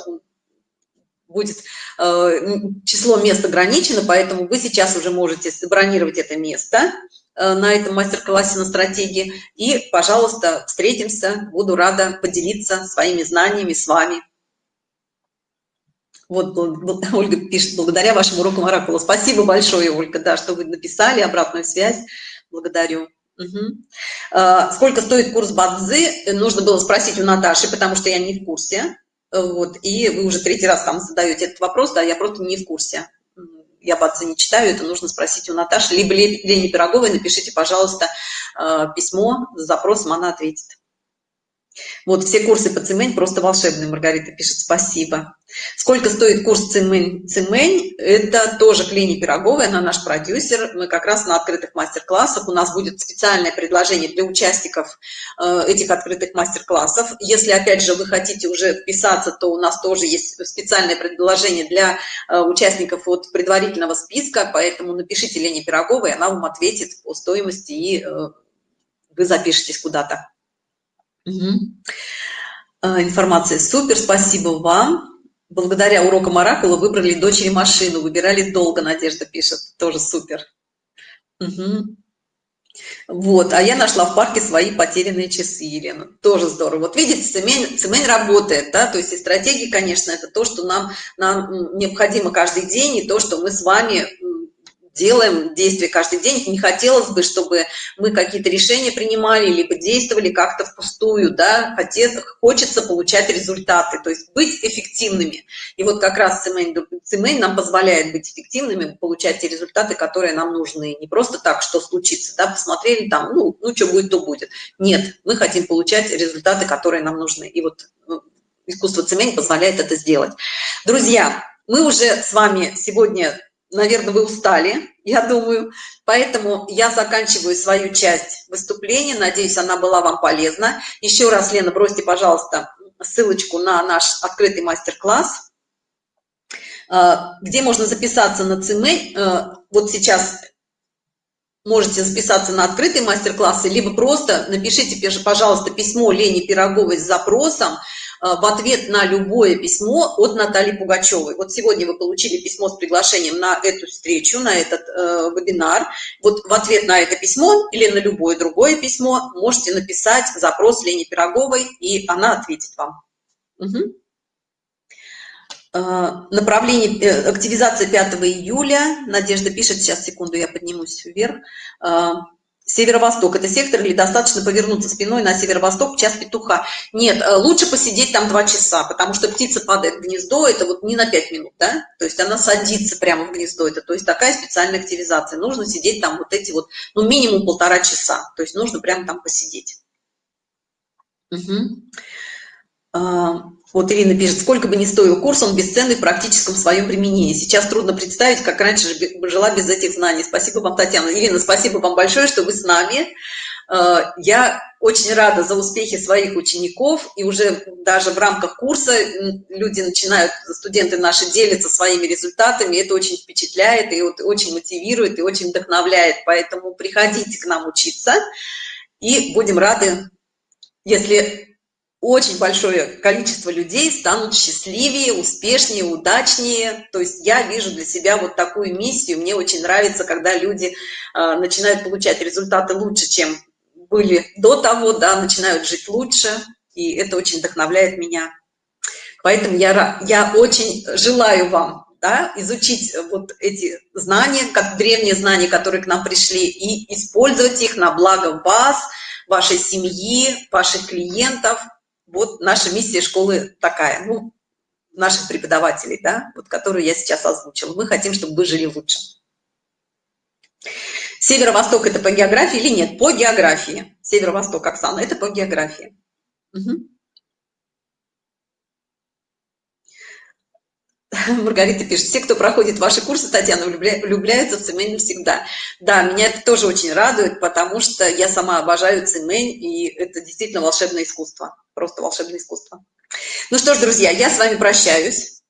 будет э, число мест ограничено, поэтому вы сейчас уже можете забронировать это место э, на этом мастер-классе на стратегии. И, пожалуйста, встретимся. Буду рада поделиться своими знаниями с вами. Вот Ольга пишет, благодаря вашему уроку Оракула. Спасибо большое, Ольга, да, что вы написали, обратную связь. Благодарю. Угу. Сколько стоит курс Бадзы? Нужно было спросить у Наташи, потому что я не в курсе. Вот, и вы уже третий раз там задаете этот вопрос, да, я просто не в курсе. Я Бадзы не читаю, это нужно спросить у Наташи. Либо Лене Пироговой напишите, пожалуйста, а, письмо с запросом, она ответит. Вот все курсы по цемень просто волшебные, Маргарита пишет, спасибо. Сколько стоит курс цемень? Цемень, это тоже Клини Пироговой, она наш продюсер. Мы как раз на открытых мастер-классах, у нас будет специальное предложение для участников э, этих открытых мастер-классов. Если, опять же, вы хотите уже вписаться, то у нас тоже есть специальное предложение для э, участников от предварительного списка, поэтому напишите Лене Пироговой, она вам ответит по стоимости, и э, вы запишетесь куда-то. Угу. Информация супер, спасибо вам. Благодаря урокам Оракула выбрали дочери машину, выбирали долго, Надежда пишет, тоже супер. Угу. Вот, а я нашла в парке свои потерянные часы, Елена. Тоже здорово. Вот видите, цемень, цемень работает, да, то есть и стратегии, конечно, это то, что нам, нам необходимо каждый день, и то, что мы с вами делаем действия каждый день. Не хотелось бы, чтобы мы какие-то решения принимали, либо действовали как-то впустую, да, Хотет, хочется получать результаты, то есть быть эффективными. И вот как раз Цимейн, нам позволяет быть эффективными, получать те результаты, которые нам нужны. Не просто так, что случится, да, посмотрели там, ну, ну что будет, то будет. Нет, мы хотим получать результаты, которые нам нужны. И вот ну, искусство Цимейн позволяет это сделать. Друзья, мы уже с вами сегодня наверное, вы устали, я думаю. Поэтому я заканчиваю свою часть выступления. Надеюсь, она была вам полезна. Еще раз, Лена, бросьте, пожалуйста, ссылочку на наш открытый мастер-класс, э, где можно записаться на ЦМ. Э, вот сейчас можете записаться на открытые мастер-классы, либо просто напишите, пожалуйста, письмо Лене Пироговой с запросом, в ответ на любое письмо от Натальи Пугачевой. Вот сегодня вы получили письмо с приглашением на эту встречу, на этот э, вебинар. Вот в ответ на это письмо или на любое другое письмо можете написать запрос Лене Пироговой, и она ответит вам. Угу. направление э, активизация 5 июля надежда пишет сейчас секунду я поднимусь вверх северо-восток. Это сектор или достаточно повернуться спиной на северо-восток час петуха. Нет э, лучше посидеть там два часа потому что птица падает в гнездо это вот не на пять минут да? То есть она садится прямо в гнездо это то есть такая специальная активизация. Нужно сидеть там вот эти вот ну минимум полтора часа то есть нужно прямо там посидеть. Угу. Вот Ирина пишет, сколько бы ни стоил курс, он бесценный в практическом своем применении. Сейчас трудно представить, как раньше жила без этих знаний. Спасибо вам, Татьяна. Ирина, спасибо вам большое, что вы с нами. А, я очень рада за успехи своих учеников, и уже даже в рамках курса люди начинают, студенты наши делятся своими результатами, это очень впечатляет, и вот очень мотивирует, и очень вдохновляет. Поэтому приходите к нам учиться, и будем рады, если очень большое количество людей станут счастливее, успешнее, удачнее. То есть я вижу для себя вот такую миссию. Мне очень нравится, когда люди э, начинают получать результаты лучше, чем были до того, да, начинают жить лучше. И это очень вдохновляет меня. Поэтому я, я очень желаю вам да, изучить вот эти знания, как древние знания, которые к нам пришли, и использовать их на благо вас, вашей семьи, ваших клиентов – вот наша миссия школы такая, ну, наших преподавателей, да, вот которую я сейчас озвучила. Мы хотим, чтобы вы жили лучше. Северо-восток это по географии или нет? По географии. Северо-восток, Оксана, это по географии. Угу. Маргарита пишет, все, кто проходит ваши курсы, Татьяна, влюбляются в цемень всегда. Да, меня это тоже очень радует, потому что я сама обожаю цемень, и это действительно волшебное искусство просто волшебное искусство. Ну что ж, друзья, я с вами прощаюсь.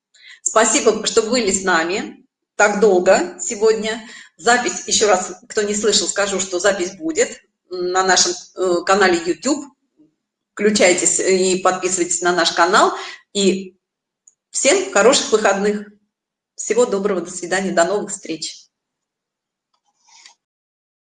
Спасибо, что были с нами так долго сегодня. Запись, еще раз, кто не слышал, скажу, что запись будет на нашем э, канале YouTube. Включайтесь и подписывайтесь на наш канал. И всем хороших выходных. Всего доброго, до свидания, до новых встреч.